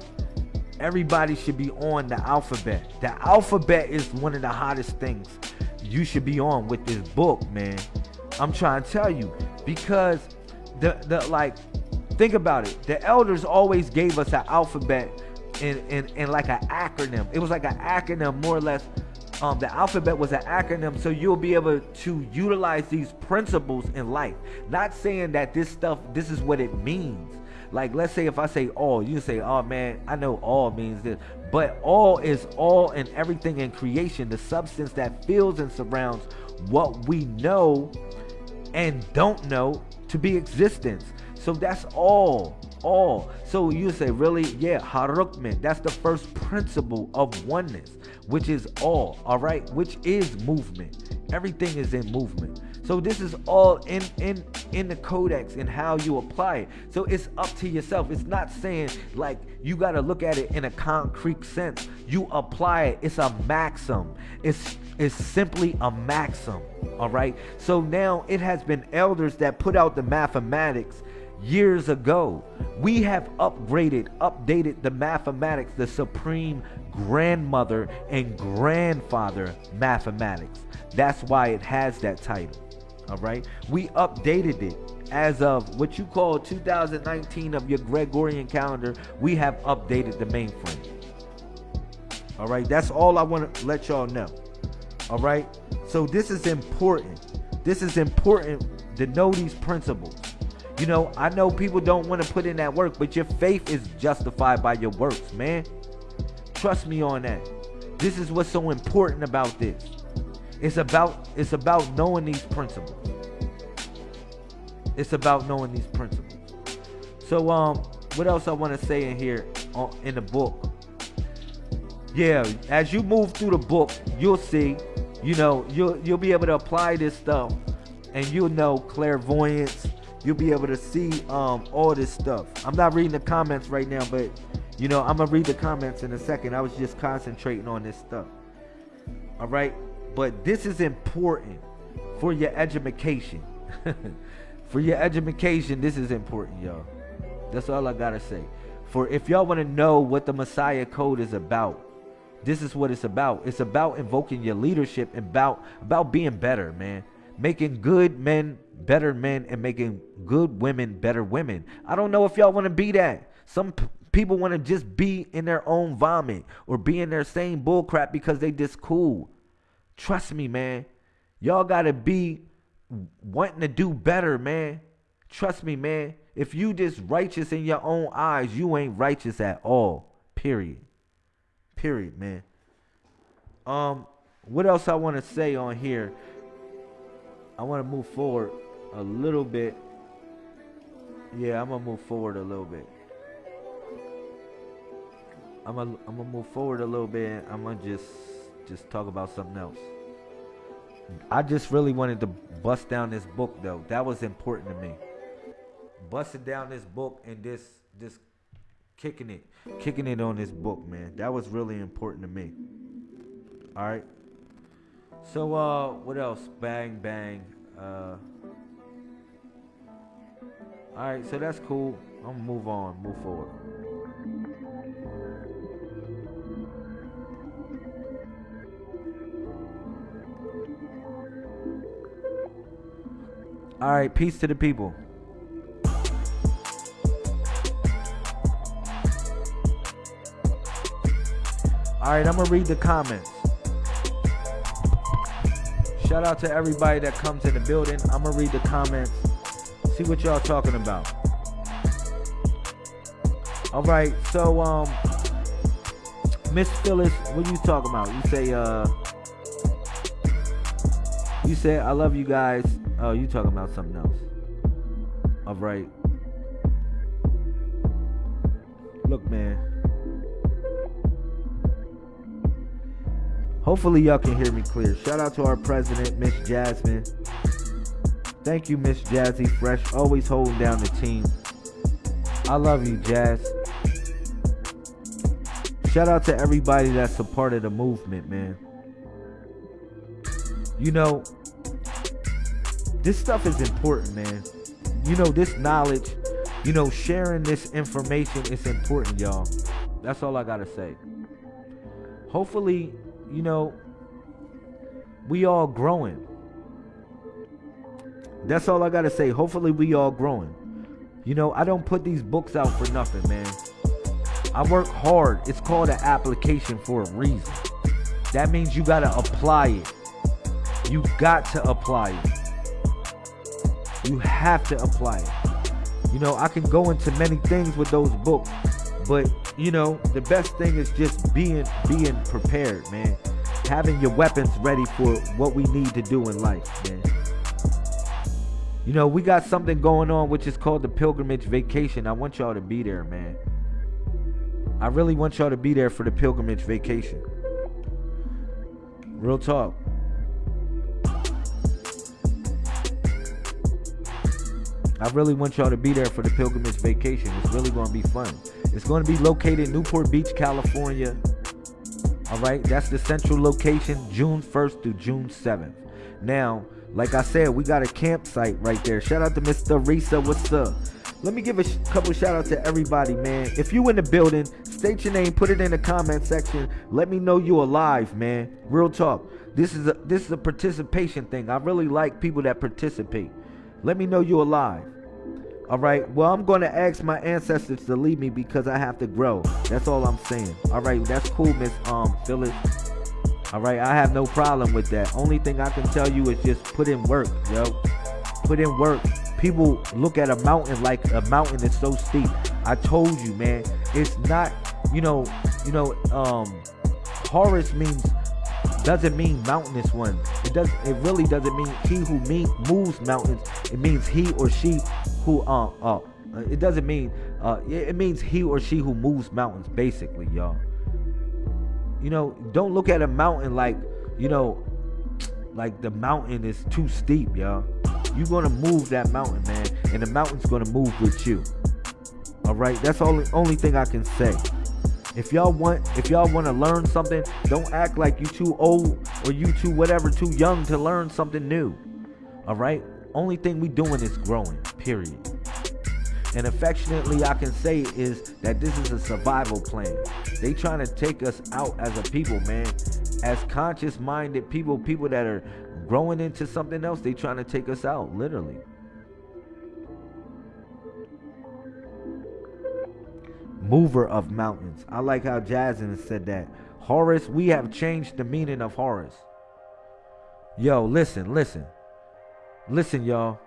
everybody should be on the alphabet. The alphabet is one of the hottest things you should be on with this book, man. I'm trying to tell you because the the like think about it. The elders always gave us an alphabet and in, in like an acronym. It was like an acronym more or less. Um, the alphabet was an acronym, so you'll be able to utilize these principles in life. Not saying that this stuff, this is what it means, Like, let's say if I say all, you say, oh man, I know all means this. But all is all and everything in creation, the substance that fills and surrounds what we know and don't know to be existence. So that's all. All. So you say, really? Yeah, harukmen. That's the first principle of oneness, which is all. All right, which is movement. Everything is in movement. So this is all in in in the codex and how you apply it. So it's up to yourself. It's not saying like you got to look at it in a concrete sense. You apply it. It's a maxim. It's it's simply a maxim. All right. So now it has been elders that put out the mathematics years ago. We have upgraded, updated the mathematics, the supreme grandmother and grandfather mathematics. That's why it has that title. All right. We updated it as of what you call 2019 of your Gregorian calendar. We have updated the mainframe. All right. That's all I want to let y'all know. All right. So this is important. This is important to know these principles. You know, I know people don't want to put in that work, but your faith is justified by your works, man. Trust me on that. This is what's so important about this. It's about it's about knowing these principles. It's about knowing these principles. So um what else I want to say in here uh, in the book? Yeah, as you move through the book, you'll see, you know, you'll you'll be able to apply this stuff and you'll know clairvoyance. You'll be able to see um all this stuff. I'm not reading the comments right now, but you know, I'm gonna read the comments in a second. I was just concentrating on this stuff. All right. But this is important for your education. for your education, this is important, y'all. That's all I gotta say. For if y'all want to know what the Messiah Code is about, this is what it's about. It's about invoking your leadership and about about being better, man. Making good men better men and making good women better women. I don't know if y'all want to be that. Some people want to just be in their own vomit or be in their same bullcrap because they just cool. Trust me, man. Y'all gotta be wanting to do better, man. Trust me, man. If you just righteous in your own eyes, you ain't righteous at all. Period. Period, man. Um, what else I want to say on here? I want to move forward a little bit. Yeah, I'm gonna move forward a little bit. I'm gonna I'm gonna move forward a little bit. I'm gonna just just talk about something else. I just really wanted to bust down this book though. That was important to me. Busting down this book and this this kicking it, kicking it on this book, man. That was really important to me. All right. So uh, what else? Bang bang. Uh. All right. So that's cool. I'm gonna move on, move forward. All right, peace to the people. All right, I'm gonna read the comments. Shout out to everybody that comes in the building. I'm gonna read the comments. See what y'all talking about. All right, so um, Miss Phyllis, what you talking about? You say uh, you say I love you guys. Oh, you talking about something else. All right. Look, man. Hopefully y'all can hear me clear. Shout out to our president, Miss Jasmine. Thank you, Miss Jazzy Fresh. Always holding down the team. I love you, Jazz. Shout out to everybody that's a part of the movement, man. You know, this stuff is important, man. You know, this knowledge, you know, sharing this information is important, y'all. That's all I got to say. Hopefully, you know, we all growing. That's all I got to say. Hopefully, we all growing. You know, I don't put these books out for nothing, man. I work hard. It's called an application for a reason. That means you got to apply it. You got to apply it. You have to apply it. You know, I can go into many things with those books, but you know, the best thing is just being being prepared, man. Having your weapons ready for what we need to do in life, man. You know, we got something going on which is called the pilgrimage vacation. I want y'all to be there, man. I really want y'all to be there for the pilgrimage vacation. Real talk. I really want y'all to be there for the pilgrimage vacation. It's really going to be fun. It's going to be located in Newport Beach, California. All right, that's the central location, June 1st through June 7th. Now, like I said, we got a campsite right there. Shout out to Mr. Risa. What's up? Let me give a couple shout out to everybody, man. If you in the building, state your name, put it in the comment section. Let me know you alive, man. Real talk. This is a this is a participation thing. I really like people that participate. Let me know you're alive. All right. Well, I'm going to ask my ancestors to leave me because I have to grow. That's all I'm saying. All right. That's cool, Miss um Phyllis. All right. I have no problem with that. Only thing I can tell you is just put in work, yo. Put in work. People look at a mountain like a mountain is so steep. I told you, man. It's not. You know. You know. Um. Horus means doesn't mean mountainous one. It does. It really doesn't mean he who mean, moves mountains. It means he or she who uh uh. It doesn't mean uh. It means he or she who moves mountains. Basically, y'all. You know, don't look at a mountain like you know, like the mountain is too steep, y'all. You're gonna move that mountain, man, and the mountain's gonna move with you. All right, that's all. Only thing I can say. If y'all want, if y'all want to learn something, don't act like you too old or you too whatever, too young to learn something new. All right. Only thing we doing is growing. Period. And affectionately, I can say is that this is a survival plan. They trying to take us out as a people, man. As conscious-minded people, people that are growing into something else, they trying to take us out, literally. Mover of mountains. I like how Jasmine said that. Horus, we have changed the meaning of Horus. Yo, listen, listen. Listen, y'all.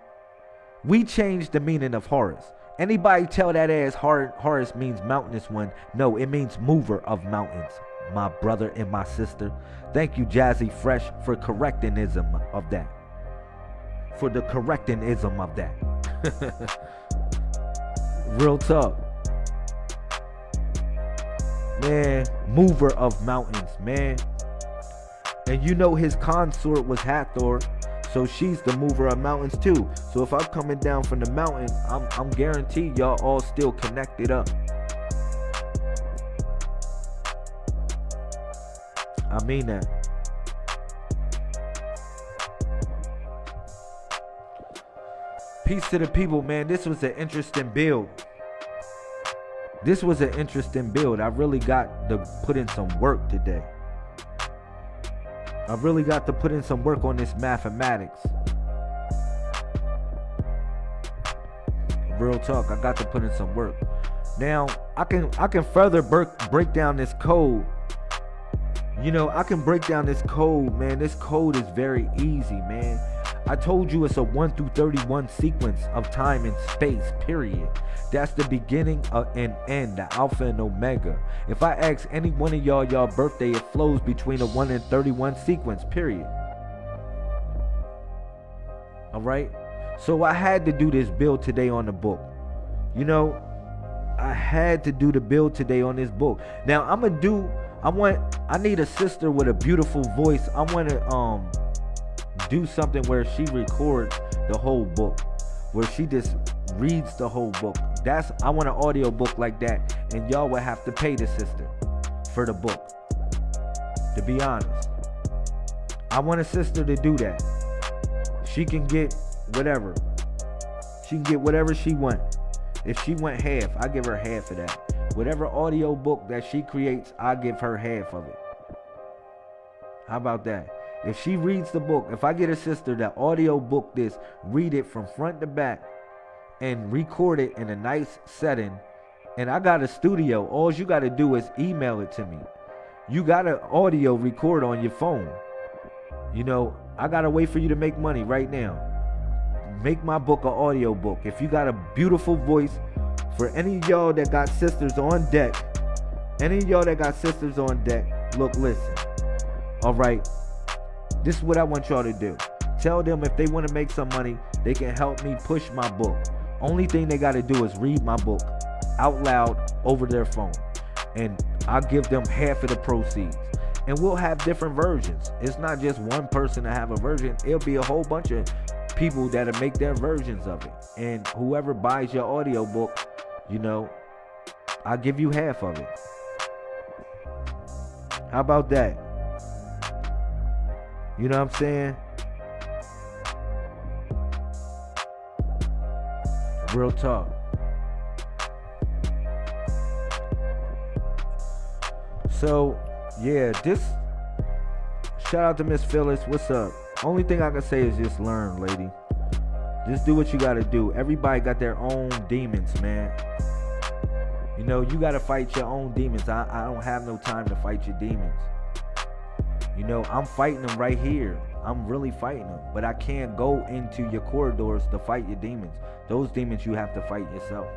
We changed the meaning of Horus. Anybody tell that ass Horus means mountainous one? No, it means mover of mountains. My brother and my sister. Thank you, Jazzy Fresh, for correctingism of that. For the correctingism of that. Real talk man, mover of mountains, man. And you know his consort was Hathor, so she's the mover of mountains too. So if I'm coming down from the mountain, I'm, I'm guaranteed y'all all still connected up. I mean that. Peace to the people, man. This was an interesting build. This was an interesting build. I really got to put in some work today. I really got to put in some work on this mathematics. Real talk, I got to put in some work. Now, I can I can further break down this code. You know, I can break down this code, man. This code is very easy, man. I told you it's a 1 through 31 sequence of time and space, period. That's the beginning and end, the Alpha and Omega. If I ask any one of y'all y'all birthday, it flows between a 1 and 31 sequence, period. Alright? So I had to do this build today on the book. You know, I had to do the build today on this book. Now I'm gonna do I want I need a sister with a beautiful voice. I wanna um do something where she records the whole book. Where she just reads the whole book. That's I want an audio book like that, and y'all will have to pay the sister for the book. To be honest, I want a sister to do that. She can get whatever. She can get whatever she want. If she want half, I give her half of that. Whatever audio book that she creates, I give her half of it. How about that? If she reads the book, if I get a sister that audio book this, read it from front to back, and record it in a nice setting. And I got a studio. All you got to do is email it to me. You got to audio record on your phone. You know, I got to wait for you to make money right now. make my book an audio book. If you got a beautiful voice, for any y'all that got sisters on deck, any y'all that got sisters on deck, look, listen. All right, this is what I want y'all to do. Tell them if they want to make some money, they can help me push my book. Only thing they got to do is read my book out loud over their phone. And I'll give them half of the proceeds. And we'll have different versions. It's not just one person to have a version, it'll be a whole bunch of people that'll make their versions of it. And whoever buys your audio book, you know, I'll give you half of it. How about that? You know what I'm saying? Real talk. So, yeah, this shout out to Miss Phyllis. What's up? Only thing I can say is just learn, lady. Just do what you gotta do. Everybody got their own demons, man. You know, you gotta fight your own demons. I, I don't have no time to fight your demons. You know, I'm fighting them right here. I'm really fighting them. But I can't go into your corridors to fight your demons. Those demons you have to fight yourself.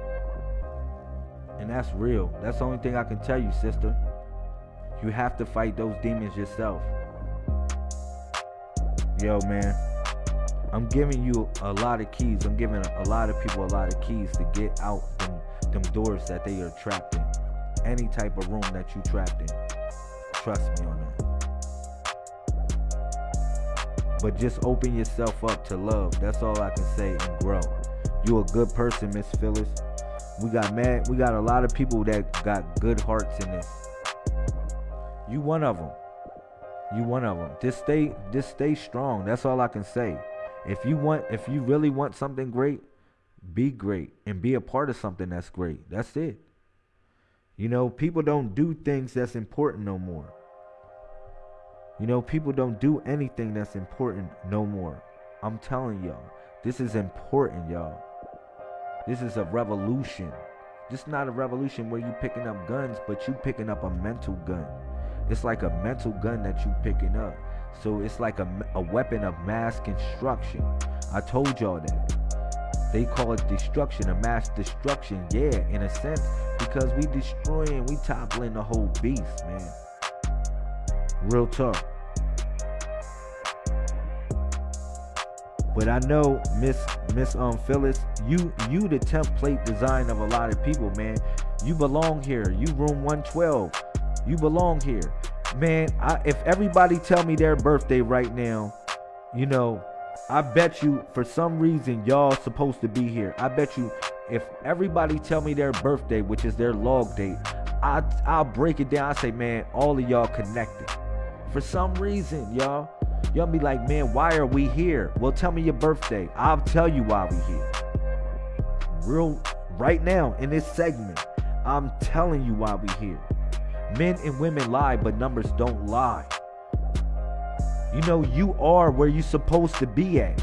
And that's real. That's the only thing I can tell you, sister. You have to fight those demons yourself. Yo, man. I'm giving you a lot of keys. I'm giving a lot of people a lot of keys to get out them, them doors that they are trapped in. Any type of room that you trapped in. Trust me on that. But just open yourself up to love. That's all I can say and grow. You a good person, Miss Phyllis. We got mad. We got a lot of people that got good hearts in this. You one of them. You one of them. Just stay. Just stay strong. That's all I can say. If you want, if you really want something great, be great and be a part of something that's great. That's it. You know, people don't do things that's important no more. You know, people don't do anything that's important no more. I'm telling y'all, this is important, y'all. This is a revolution. This not a revolution where you picking up guns, but you picking up a mental gun. It's like a mental gun that you picking up. So it's like a, a weapon of mass construction. I told y'all that. They call it destruction, a mass destruction. Yeah, in a sense, because we destroying, we toppling the whole beast, man. Real talk. But I know Miss Miss um Phyllis, you you the template design of a lot of people, man. You belong here. You room 112. You belong here. Man, I, if everybody tell me their birthday right now, you know, I bet you for some reason y'all supposed to be here. I bet you if everybody tell me their birthday, which is their log date, I I'll break it down. I say, man, all of y'all connected. For some reason, y'all, y'all be like, man, why are we here? Well, tell me your birthday. I'll tell you why we here. Real right now in this segment, I'm telling you why we here. Men and women lie, but numbers don't lie. You know, you are where you're supposed to be at.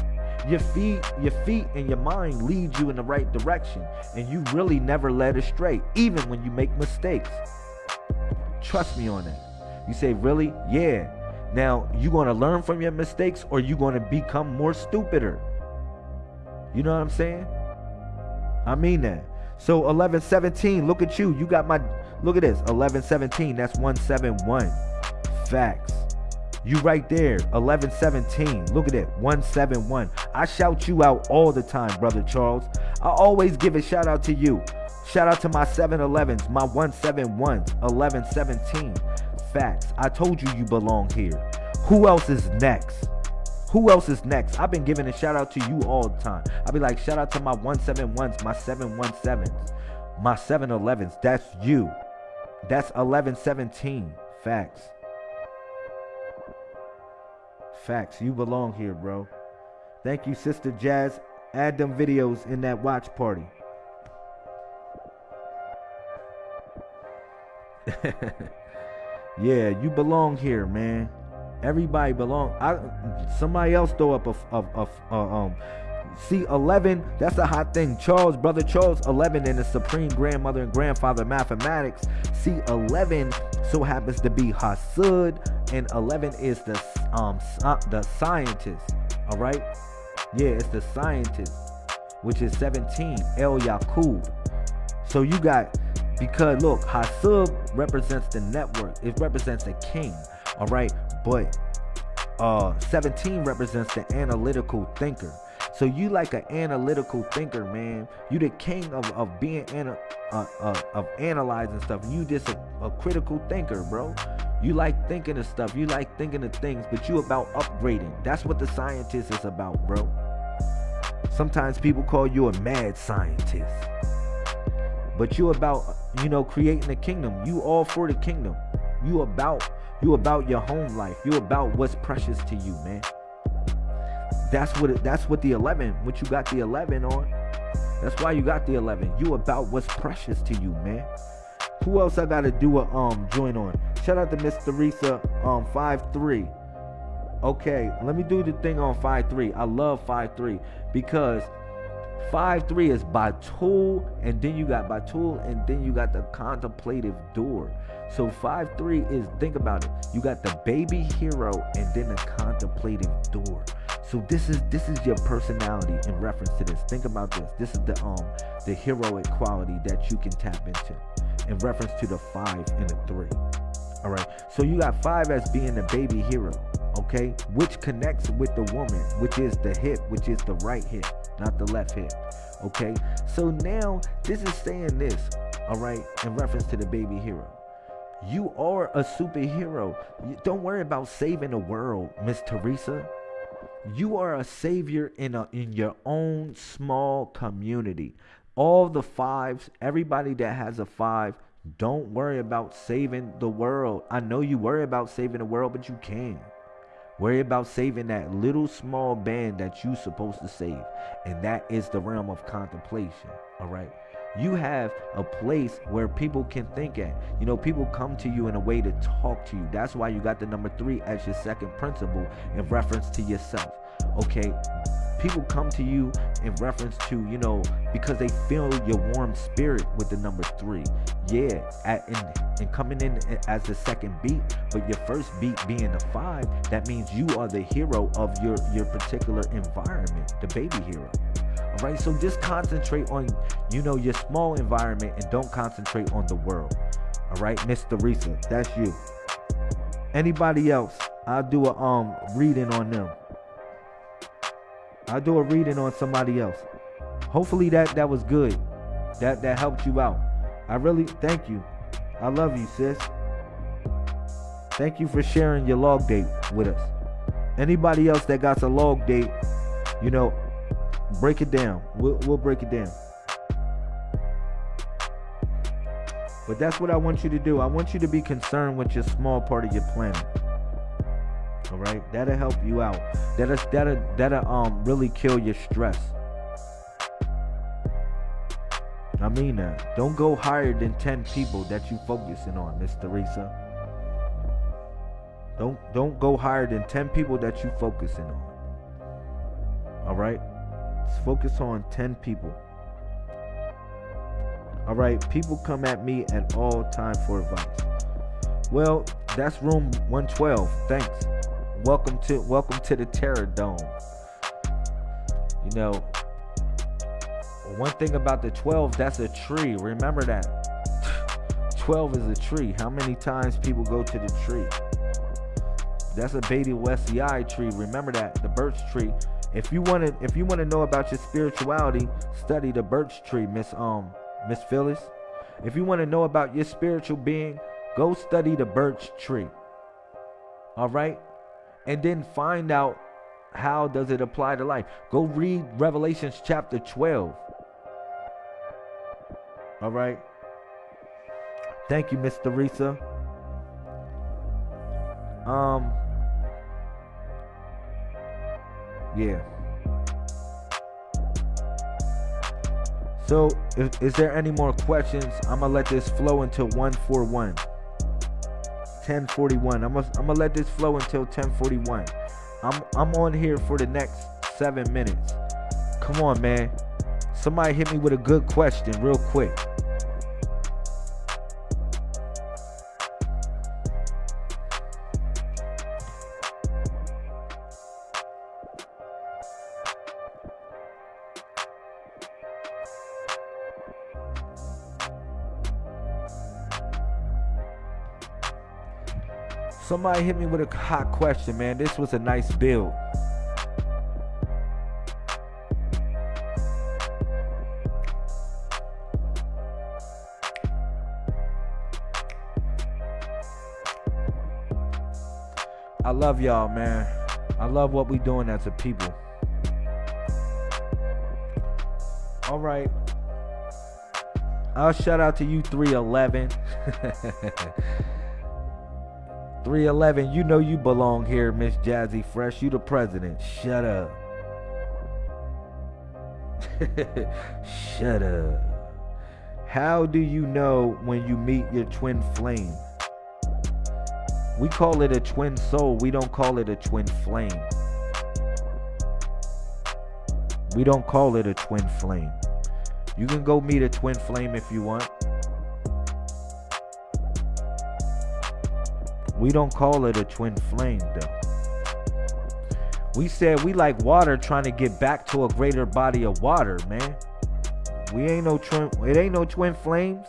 Your feet, your feet and your mind lead you in the right direction, and you really never led astray, even when you make mistakes. Trust me on that. You say, really? Yeah. Now, you going to learn from your mistakes or you going to become more stupider? You know what I'm saying? I mean that. So 1117, look at you. You got my look at this. 1117, that's 171. Facts. You right there. 1117. Look at it. 171. I shout you out all the time, brother Charles. I always give a shout out to you. Shout out to my 711s, my 171s, 1117 facts. I told you you belong here. Who else is next? Who else is next? I've been giving a shout out to you all the time. I'll be like, shout out to my 171s, my 717s, my 711s. That's you. That's 1117. Facts. Facts. You belong here, bro. Thank you, Sister Jazz. Add them videos in that watch party. Yeah, you belong here, man. Everybody belong. I somebody else throw up a, a um. See, 11, that's a hot thing. Charles, brother Charles, 11 in the supreme grandmother and grandfather mathematics. See, 11 so happens to be Hasud, and 11 is the um the scientist. All right, Yeah, it's the scientist, which is 17, El Yakub. So you got because look, Hasub represents the network. It represents the king. All right, but uh 17 represents the analytical thinker. So you like an analytical thinker, man. You the king of, of being ana- uh, uh, of analyzing stuff. You just a, a critical thinker, bro. You like thinking of stuff. You like thinking of things, but you about upgrading. That's what the scientist is about, bro. Sometimes people call you a mad scientist. But you about, you know, creating the kingdom. You all for the kingdom. You about you about your home life. You about what's precious to you, man. That's what it, that's what the 11, what you got the 11 on. That's why you got the 11. You about what's precious to you, man. Who else I gotta do a um join on? Shout out to Miss Theresa um five three. Okay, let me do the thing on five three. I love five three because five three is Batul, and then you got Batul, and then you got the contemplative door. So five three is think about it. You got the baby hero and then the contemplative door. So this is this is your personality in reference to this. Think about this. This is the um the heroic quality that you can tap into in reference to the five and the three. All right. So you got five as being the baby hero, okay, which connects with the woman, which is the hip, which is the right hip, not the left hip. Okay. So now this is saying this, all right, in reference to the baby hero. You are a superhero. Don't worry about saving the world, Miss teresa You are a savior in a in your own small community all the fives, everybody that has a five, don't worry about saving the world. I know you worry about saving the world, but you can. Worry about saving that little small band that you're supposed to save. And that is the realm of contemplation. All right. You have a place where people can think at. You know, people come to you in a way to talk to you. That's why you got the number three as your second principle in reference to yourself. Okay people come to you in reference to you know because they feel your warm spirit with the number three. Yeah at, and, and coming in as the second beat but your first beat being the five that means you are the hero of your your particular environment the baby hero. All right so just concentrate on you know your small environment and don't concentrate on the world. All right miss theresa that's you. Anybody else? I'll do a um reading on them I'll do a reading on somebody else. Hopefully that that was good. That that helped you out. I really thank you. I love you, sis. Thank you for sharing your log date with us. Anybody else that got a log date, you know, break it down. We'll, we'll break it down. But that's what I want you to do. I want you to be concerned with your small part of your planet. All right, that'll help you out. That'll that'll that'll um really kill your stress. I mean that. Don't go higher than 10 people that you focusing on, Miss Teresa. Don't don't go higher than 10 people that you focusing on. All right? Let's focus on 10 people. All right, people come at me at all time for advice. Well, that's room 112. Thanks welcome to welcome to the Terror Dome. You know, one thing about the 12, that's a tree. Remember that. 12 is a tree. How many times people go to the tree? That's a Beatty Westii tree. Remember that, the birch tree. If you want to, if you want to know about your spirituality, study the birch tree, Miss um Miss Phyllis. If you want to know about your spiritual being, go study the birch tree. All right and then find out how does it apply to life. Go read Revelations chapter 12. All right. Thank you, Miss Theresa. Um Yeah. So, is, is there any more questions? I'm gonna let this flow until 141. 1041. I'm gonna I'm gonna let this flow until 1041. I'm I'm on here for the next seven minutes. Come on, man. Somebody hit me with a good question real quick. Somebody hit me with a hot question, man. This was a nice build. I love y'all, man. I love what we doing as a people. All right. I'll shout out to you 311. 311, you know you belong here, Miss Jazzy Fresh. You the president. Shut up. Shut up. How do you know when you meet your twin flame? We call it a twin soul. We don't call it a twin flame. We don't call it a twin flame. You can go meet a twin flame if you want. We don't call it a twin flame though. We said we like water trying to get back to a greater body of water, man. We ain't no twin it ain't no twin flames.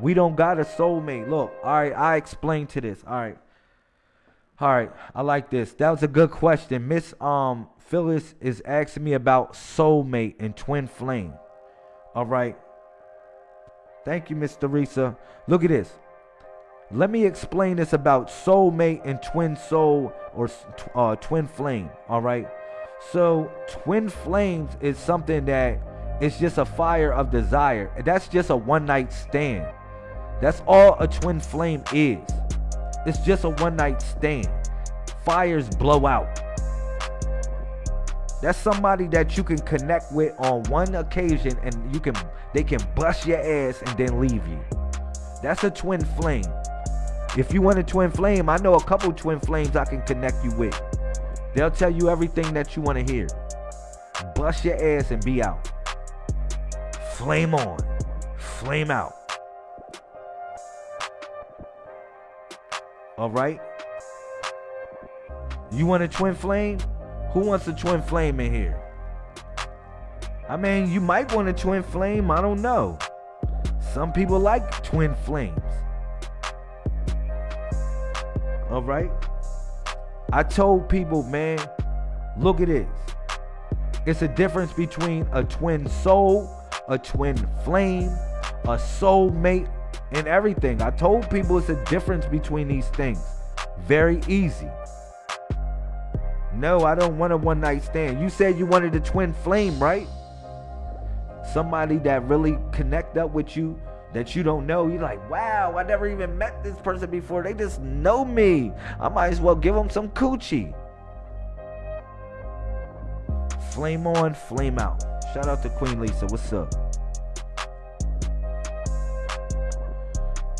We don't got a soulmate. Look, all right, I explained to this. All right. All right, I like this. That was a good question. Miss um Phyllis is asking me about soulmate and twin flame. All right. Thank you, Miss Teresa. Look at this. Let me explain this about soulmate and twin soul or uh, twin flame. All right. So twin flames is something that it's just a fire of desire. That's just a one night stand. That's all a twin flame is. It's just a one night stand. Fires blow out. That's somebody that you can connect with on one occasion and you can they can bust your ass and then leave you. That's a twin flame. If you want a twin flame, I know a couple twin flames I can connect you with. They'll tell you everything that you want to hear. Bust your ass and be out. Flame on. Flame out. All right? You want a twin flame? Who wants a twin flame in here? I mean, you might want a twin flame. I don't know. Some people like twin flames. All right? I told people, man, look at this. It's a difference between a twin soul, a twin flame, a soulmate, and everything. I told people it's a difference between these things. Very easy. No, I don't want a one night stand. You said you wanted a twin flame, right? Somebody that really connect up with you that you don't know. You're like, wow, I never even met this person before. They just know me. I might as well give them some coochie. Flame on, flame out. Shout out to Queen Lisa. What's up?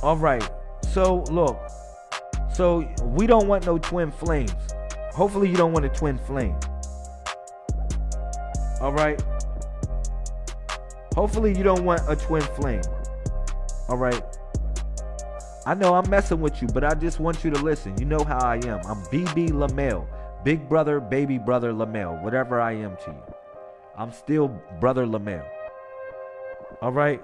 All right. So look. So we don't want no twin flames. Hopefully you don't want a twin flame. All right. Hopefully you don't want a twin flame. All right. I know I'm messing with you, but I just want you to listen. You know how I am. I'm BB Lamel. Big brother, baby brother Lamel. Whatever I am to you. I'm still brother Lamel. All right.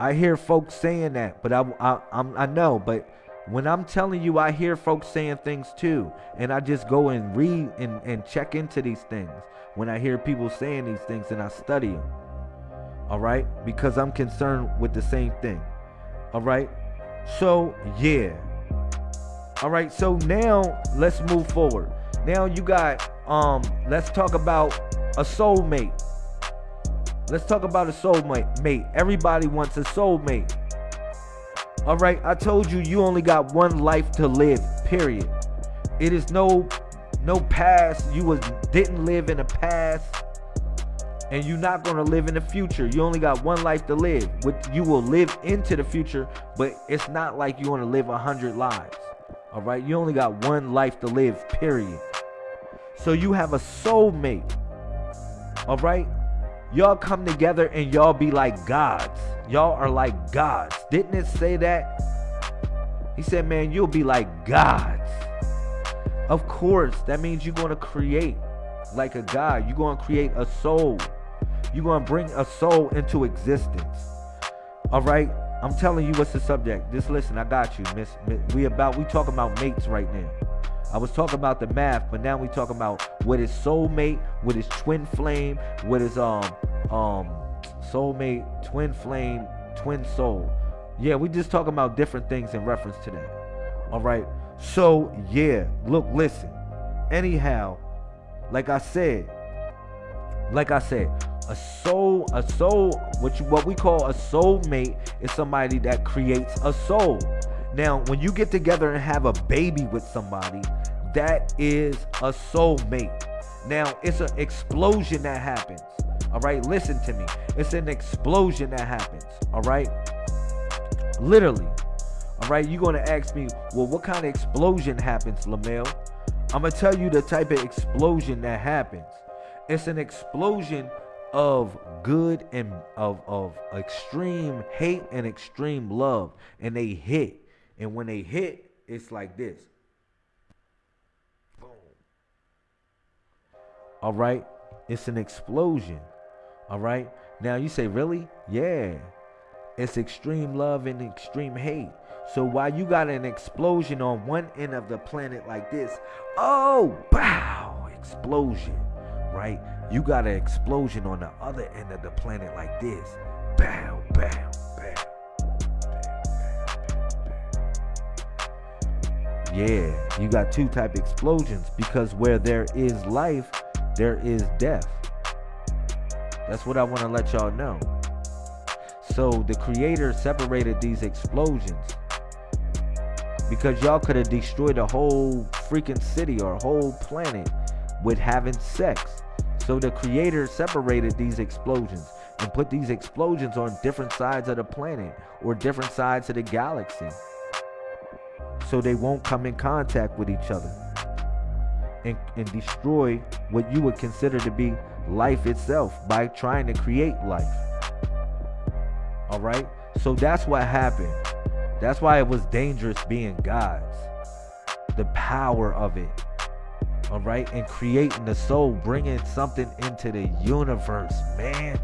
I hear folks saying that, but I, I, I'm, I know, but when I'm telling you, I hear folks saying things too, and I just go and read and, and check into these things. When I hear people saying these things, and I study them, all right, because I'm concerned with the same thing, all right. So yeah, all right. So now let's move forward. Now you got um, let's talk about a soulmate. Let's talk about a soulmate. Mate, everybody wants a soulmate. All right, I told you you only got one life to live. Period. It is no no past. You was didn't live in the past, and you're not gonna live in the future. You only got one life to live. You will live into the future, but it's not like you want to live a hundred lives. All right, you only got one life to live. Period. So you have a soulmate. All right, y'all come together and y'all be like gods. Y'all are like gods. Didn't it say that? He said, man, you'll be like gods. Of course, that means you're going to create like a god. You're going to create a soul. You're going to bring a soul into existence. All right? I'm telling you what's the subject. Just listen, I got you, miss. we about we talking about mates right now. I was talking about the math, but now we talking about what is soulmate, what is twin flame, what is um um soulmate, twin flame, twin soul. Yeah, we just talking about different things in reference to that. All right. So yeah, look, listen. Anyhow, like I said, like I said, a soul, a soul, what what we call a soulmate is somebody that creates a soul. Now, when you get together and have a baby with somebody, that is a soulmate. Now, it's an explosion that happens. All right, listen to me. It's an explosion that happens. All right, literally. All right, you're gonna ask me, well, what kind of explosion happens, Lamel? I'm gonna tell you the type of explosion that happens. It's an explosion of good and of of extreme hate and extreme love and they hit and when they hit it's like this boom all right it's an explosion all right now you say really yeah it's extreme love and extreme hate so while you got an explosion on one end of the planet like this oh wow explosion right you got an explosion on the other end of the planet like this. Bam, bam. Yeah, you got two type explosions because where there is life, there is death. That's what I want to let y'all know. So the creator separated these explosions because y'all could have destroyed a whole freaking city or whole planet with having sex. So the creator separated these explosions and put these explosions on different sides of the planet or different sides of the galaxy. So they won't come in contact with each other and, and destroy what you would consider to be life itself by trying to create life. All right? So that's what happened. That's why it was dangerous being gods. The power of it all right, and creating the soul, bringing something into the universe, man,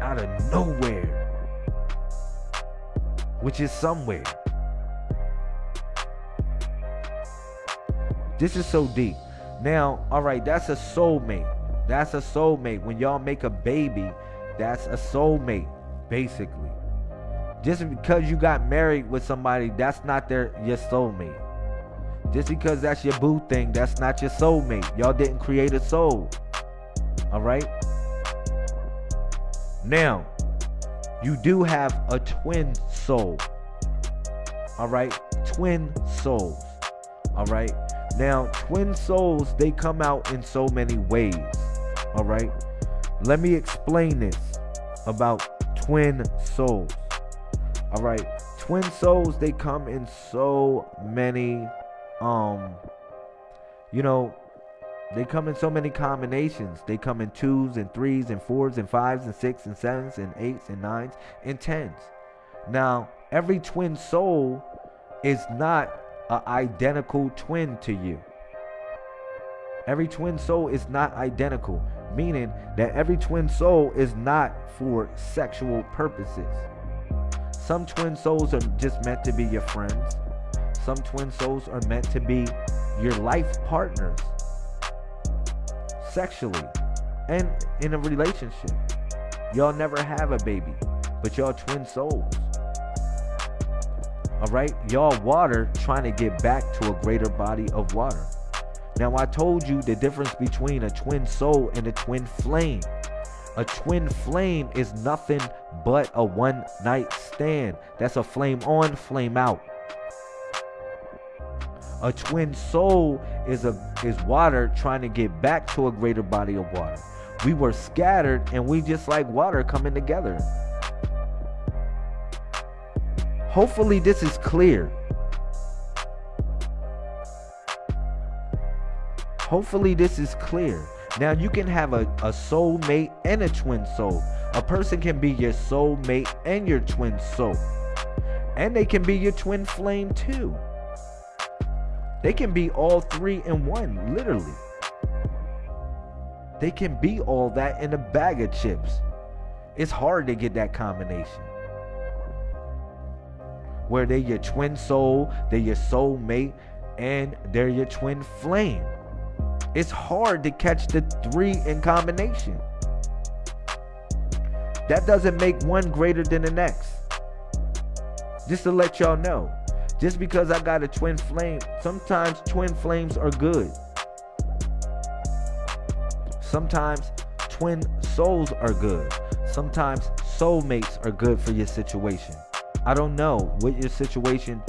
out of nowhere, which is somewhere. This is so deep. Now, all right, that's a soulmate. That's a soulmate. When y'all make a baby, that's a soulmate, basically. Just because you got married with somebody, that's not their your soulmate. Just because that's your boo thing, that's not your soulmate. Y'all didn't create a soul. All right? Now, you do have a twin soul. All right? Twin souls. All right? Now, twin souls, they come out in so many ways. All right? Let me explain this about twin souls. All right? Twin souls, they come in so many um you know they come in so many combinations. They come in twos and threes and fours and fives and six and sevens and eights and nines and tens. Now, every twin soul is not an identical twin to you. Every twin soul is not identical, meaning that every twin soul is not for sexual purposes. Some twin souls are just meant to be your friends. Some twin souls are meant to be your life partners sexually and in a relationship. Y'all never have a baby, but y'all twin souls. All right, y'all water trying to get back to a greater body of water. Now, I told you the difference between a twin soul and a twin flame. A twin flame is nothing but a one night stand. That's a flame on, flame out. A twin soul is a is water trying to get back to a greater body of water. We were scattered and we just like water coming together. Hopefully this is clear. Hopefully this is clear. Now you can have a, a soul mate and a twin soul. A person can be your soul mate and your twin soul. And they can be your twin flame too. They can be all three in one, literally. They can be all that in a bag of chips. It's hard to get that combination. Where they're your twin soul, they're your soul mate, and they're your twin flame. It's hard to catch the three in combination. That doesn't make one greater than the next. Just to let y'all know. Just because I got a twin flame, sometimes twin flames are good. Sometimes twin souls are good. Sometimes soulmates are good for your situation. I don't know what your situation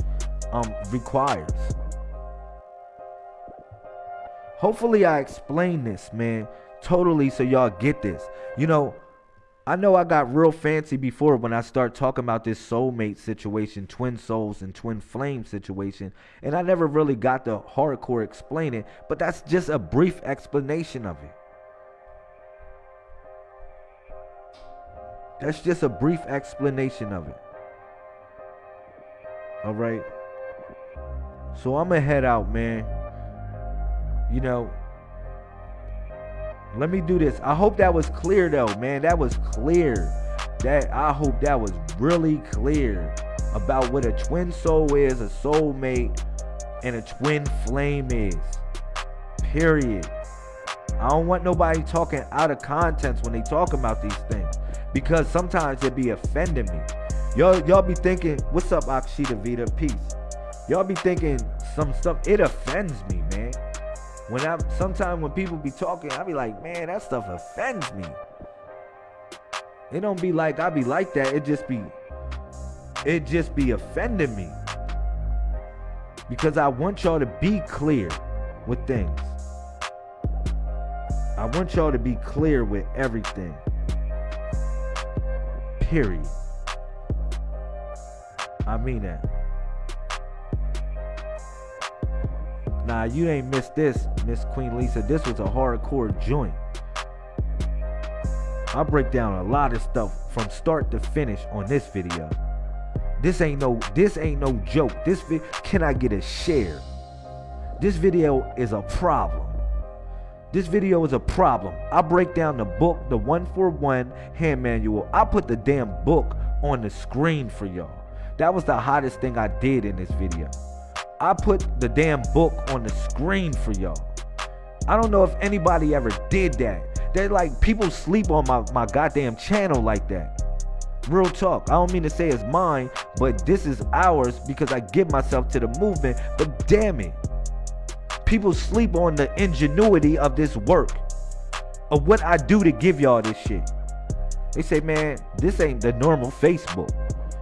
um requires. Hopefully I explain this, man, totally so y'all get this. You know, I know I got real fancy before when I start talking about this soulmate situation, twin souls and twin flame situation, and I never really got the hardcore explaining, but that's just a brief explanation of it. That's just a brief explanation of it. All right. So I'm gonna head out, man. You know, let me do this. I hope that was clear though, man. That was clear. That I hope that was really clear about what a twin soul is, a soulmate, and a twin flame is. Period. I don't want nobody talking out of context when they talk about these things because sometimes it be offending me. Y'all, y'all be thinking, "What's up, Akshita Vita? Peace." Y'all be thinking some stuff. It offends me, man. When I sometimes when people be talking, I be like, "Man, that stuff offends me." It don't be like I be like that. It just be, it just be offending me because I want y'all to be clear with things. I want y'all to be clear with everything. Period. I mean that. Nah, you ain't missed this, Miss Queen Lisa. This was a hardcore joint. I break down a lot of stuff from start to finish on this video. This ain't no this ain't no joke. This can I get a share? This video is a problem. This video is a problem. I break down the book, the 141 hand manual. I put the damn book on the screen for y'all. That was the hottest thing I did in this video. I put the damn book on the screen for y'all. I don't know if anybody ever did that. They're like people sleep on my, my goddamn channel like that. Real talk. I don't mean to say it's mine, but this is ours because I give myself to the movement. But damn it people sleep on the ingenuity of this work of what I do to give y'all this shit. They say, man, this ain't the normal Facebook.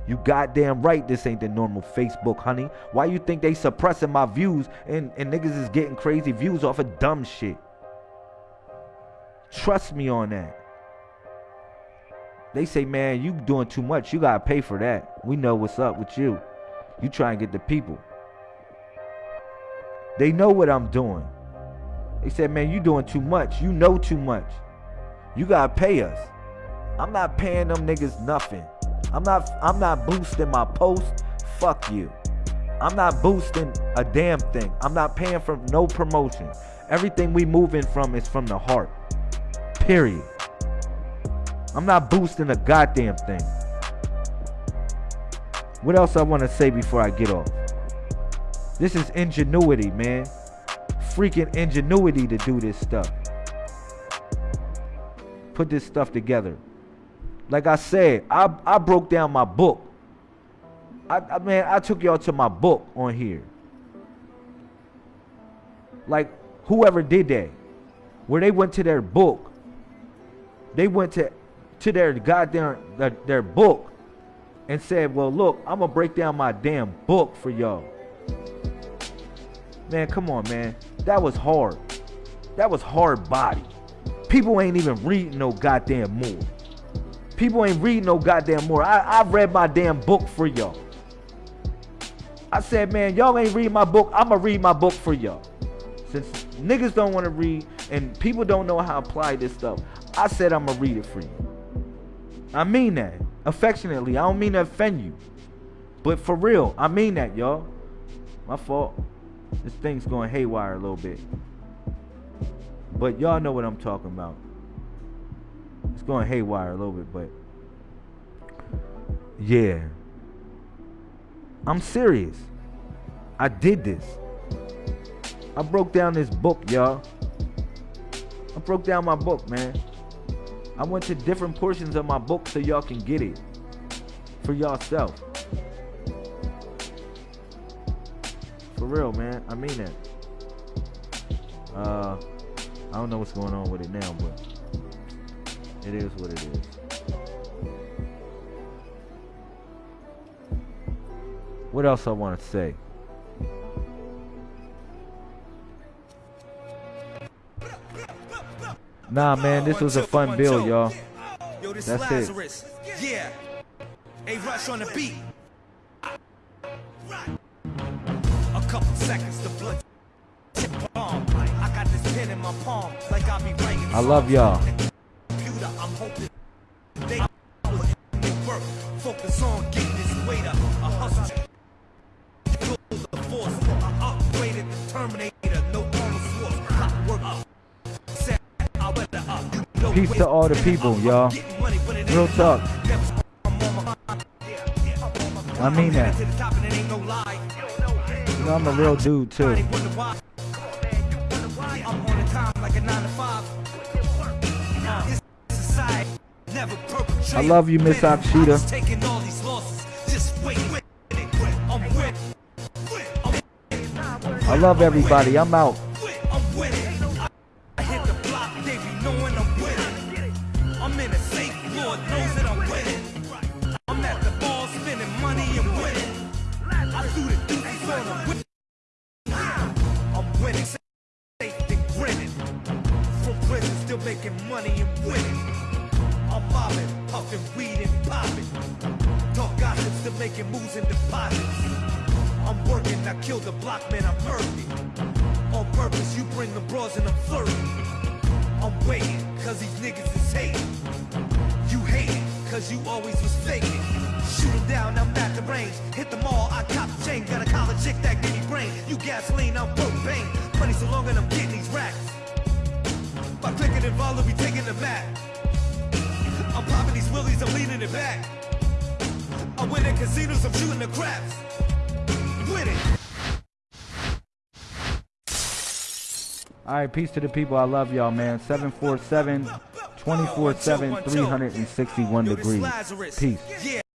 You goddamn right this ain't the normal Facebook, honey. Why you think they suppressing my views and, and niggas is getting crazy views off of dumb shit? Trust me on that. They say, man, you doing too much. You gotta pay for that. We know what's up with you. You try and get the people. They know what I'm doing. They said, man, you doing too much. You know too much. You gotta pay us. I'm not paying them niggas nothing. I'm not I'm not boosting my post. Fuck you. I'm not boosting a damn thing. I'm not paying for no promotion. Everything we moving from is from the heart. Period. I'm not boosting a goddamn thing. What else I want to say before I get off? This is ingenuity, man. Freaking ingenuity to do this stuff. Put this stuff together. Like I said, I, I broke down my book. I, I man, I took y'all to my book on here. Like whoever did that, where they went to their book, they went to to their goddamn their, their book and said, "Well, look, I'm gonna break down my damn book for y'all." Man, come on, man. That was hard. That was hard body. People ain't even reading no goddamn more. People ain't read no goddamn more. I, I read my damn book for y'all. I said, man, y'all ain't read my book. I'ma read my book for y'all. Since niggas don't want to read and people don't know how to apply this stuff, I said I'ma read it for you. I mean that. Affectionately. I don't mean to offend you. But for real, I mean that, y'all. My fault. This thing's going haywire a little bit. But y'all know what I'm talking about. It's going haywire a little bit, but Yeah. I'm serious. I did this. I broke down this book, y'all. I broke down my book, man. I went to different portions of my book so y'all can get it for yourself. For real, man. I mean that. Uh, I don't know what's going on with it now, but it is what it is. What else I want to say? Nah, man, this was a fun build, y'all. Yo, this That's it. Lazarus. Yeah. A rush on the beat. A couple seconds, the blood. I got this pen in my palm, like I be writing. I love y'all. Hoping they work. Focus on getting this weight up. A hustle. The force. Upgraded Terminator. No up. Set. I up. Peace to all the people, y'all. Real talk. I mean that. You know, I'm a real dude too. I love you, Miss. Akshita. I love everybody. I'm out. Right, peace to the people. I love y'all, man. 747 24 7 361 degrees. Peace.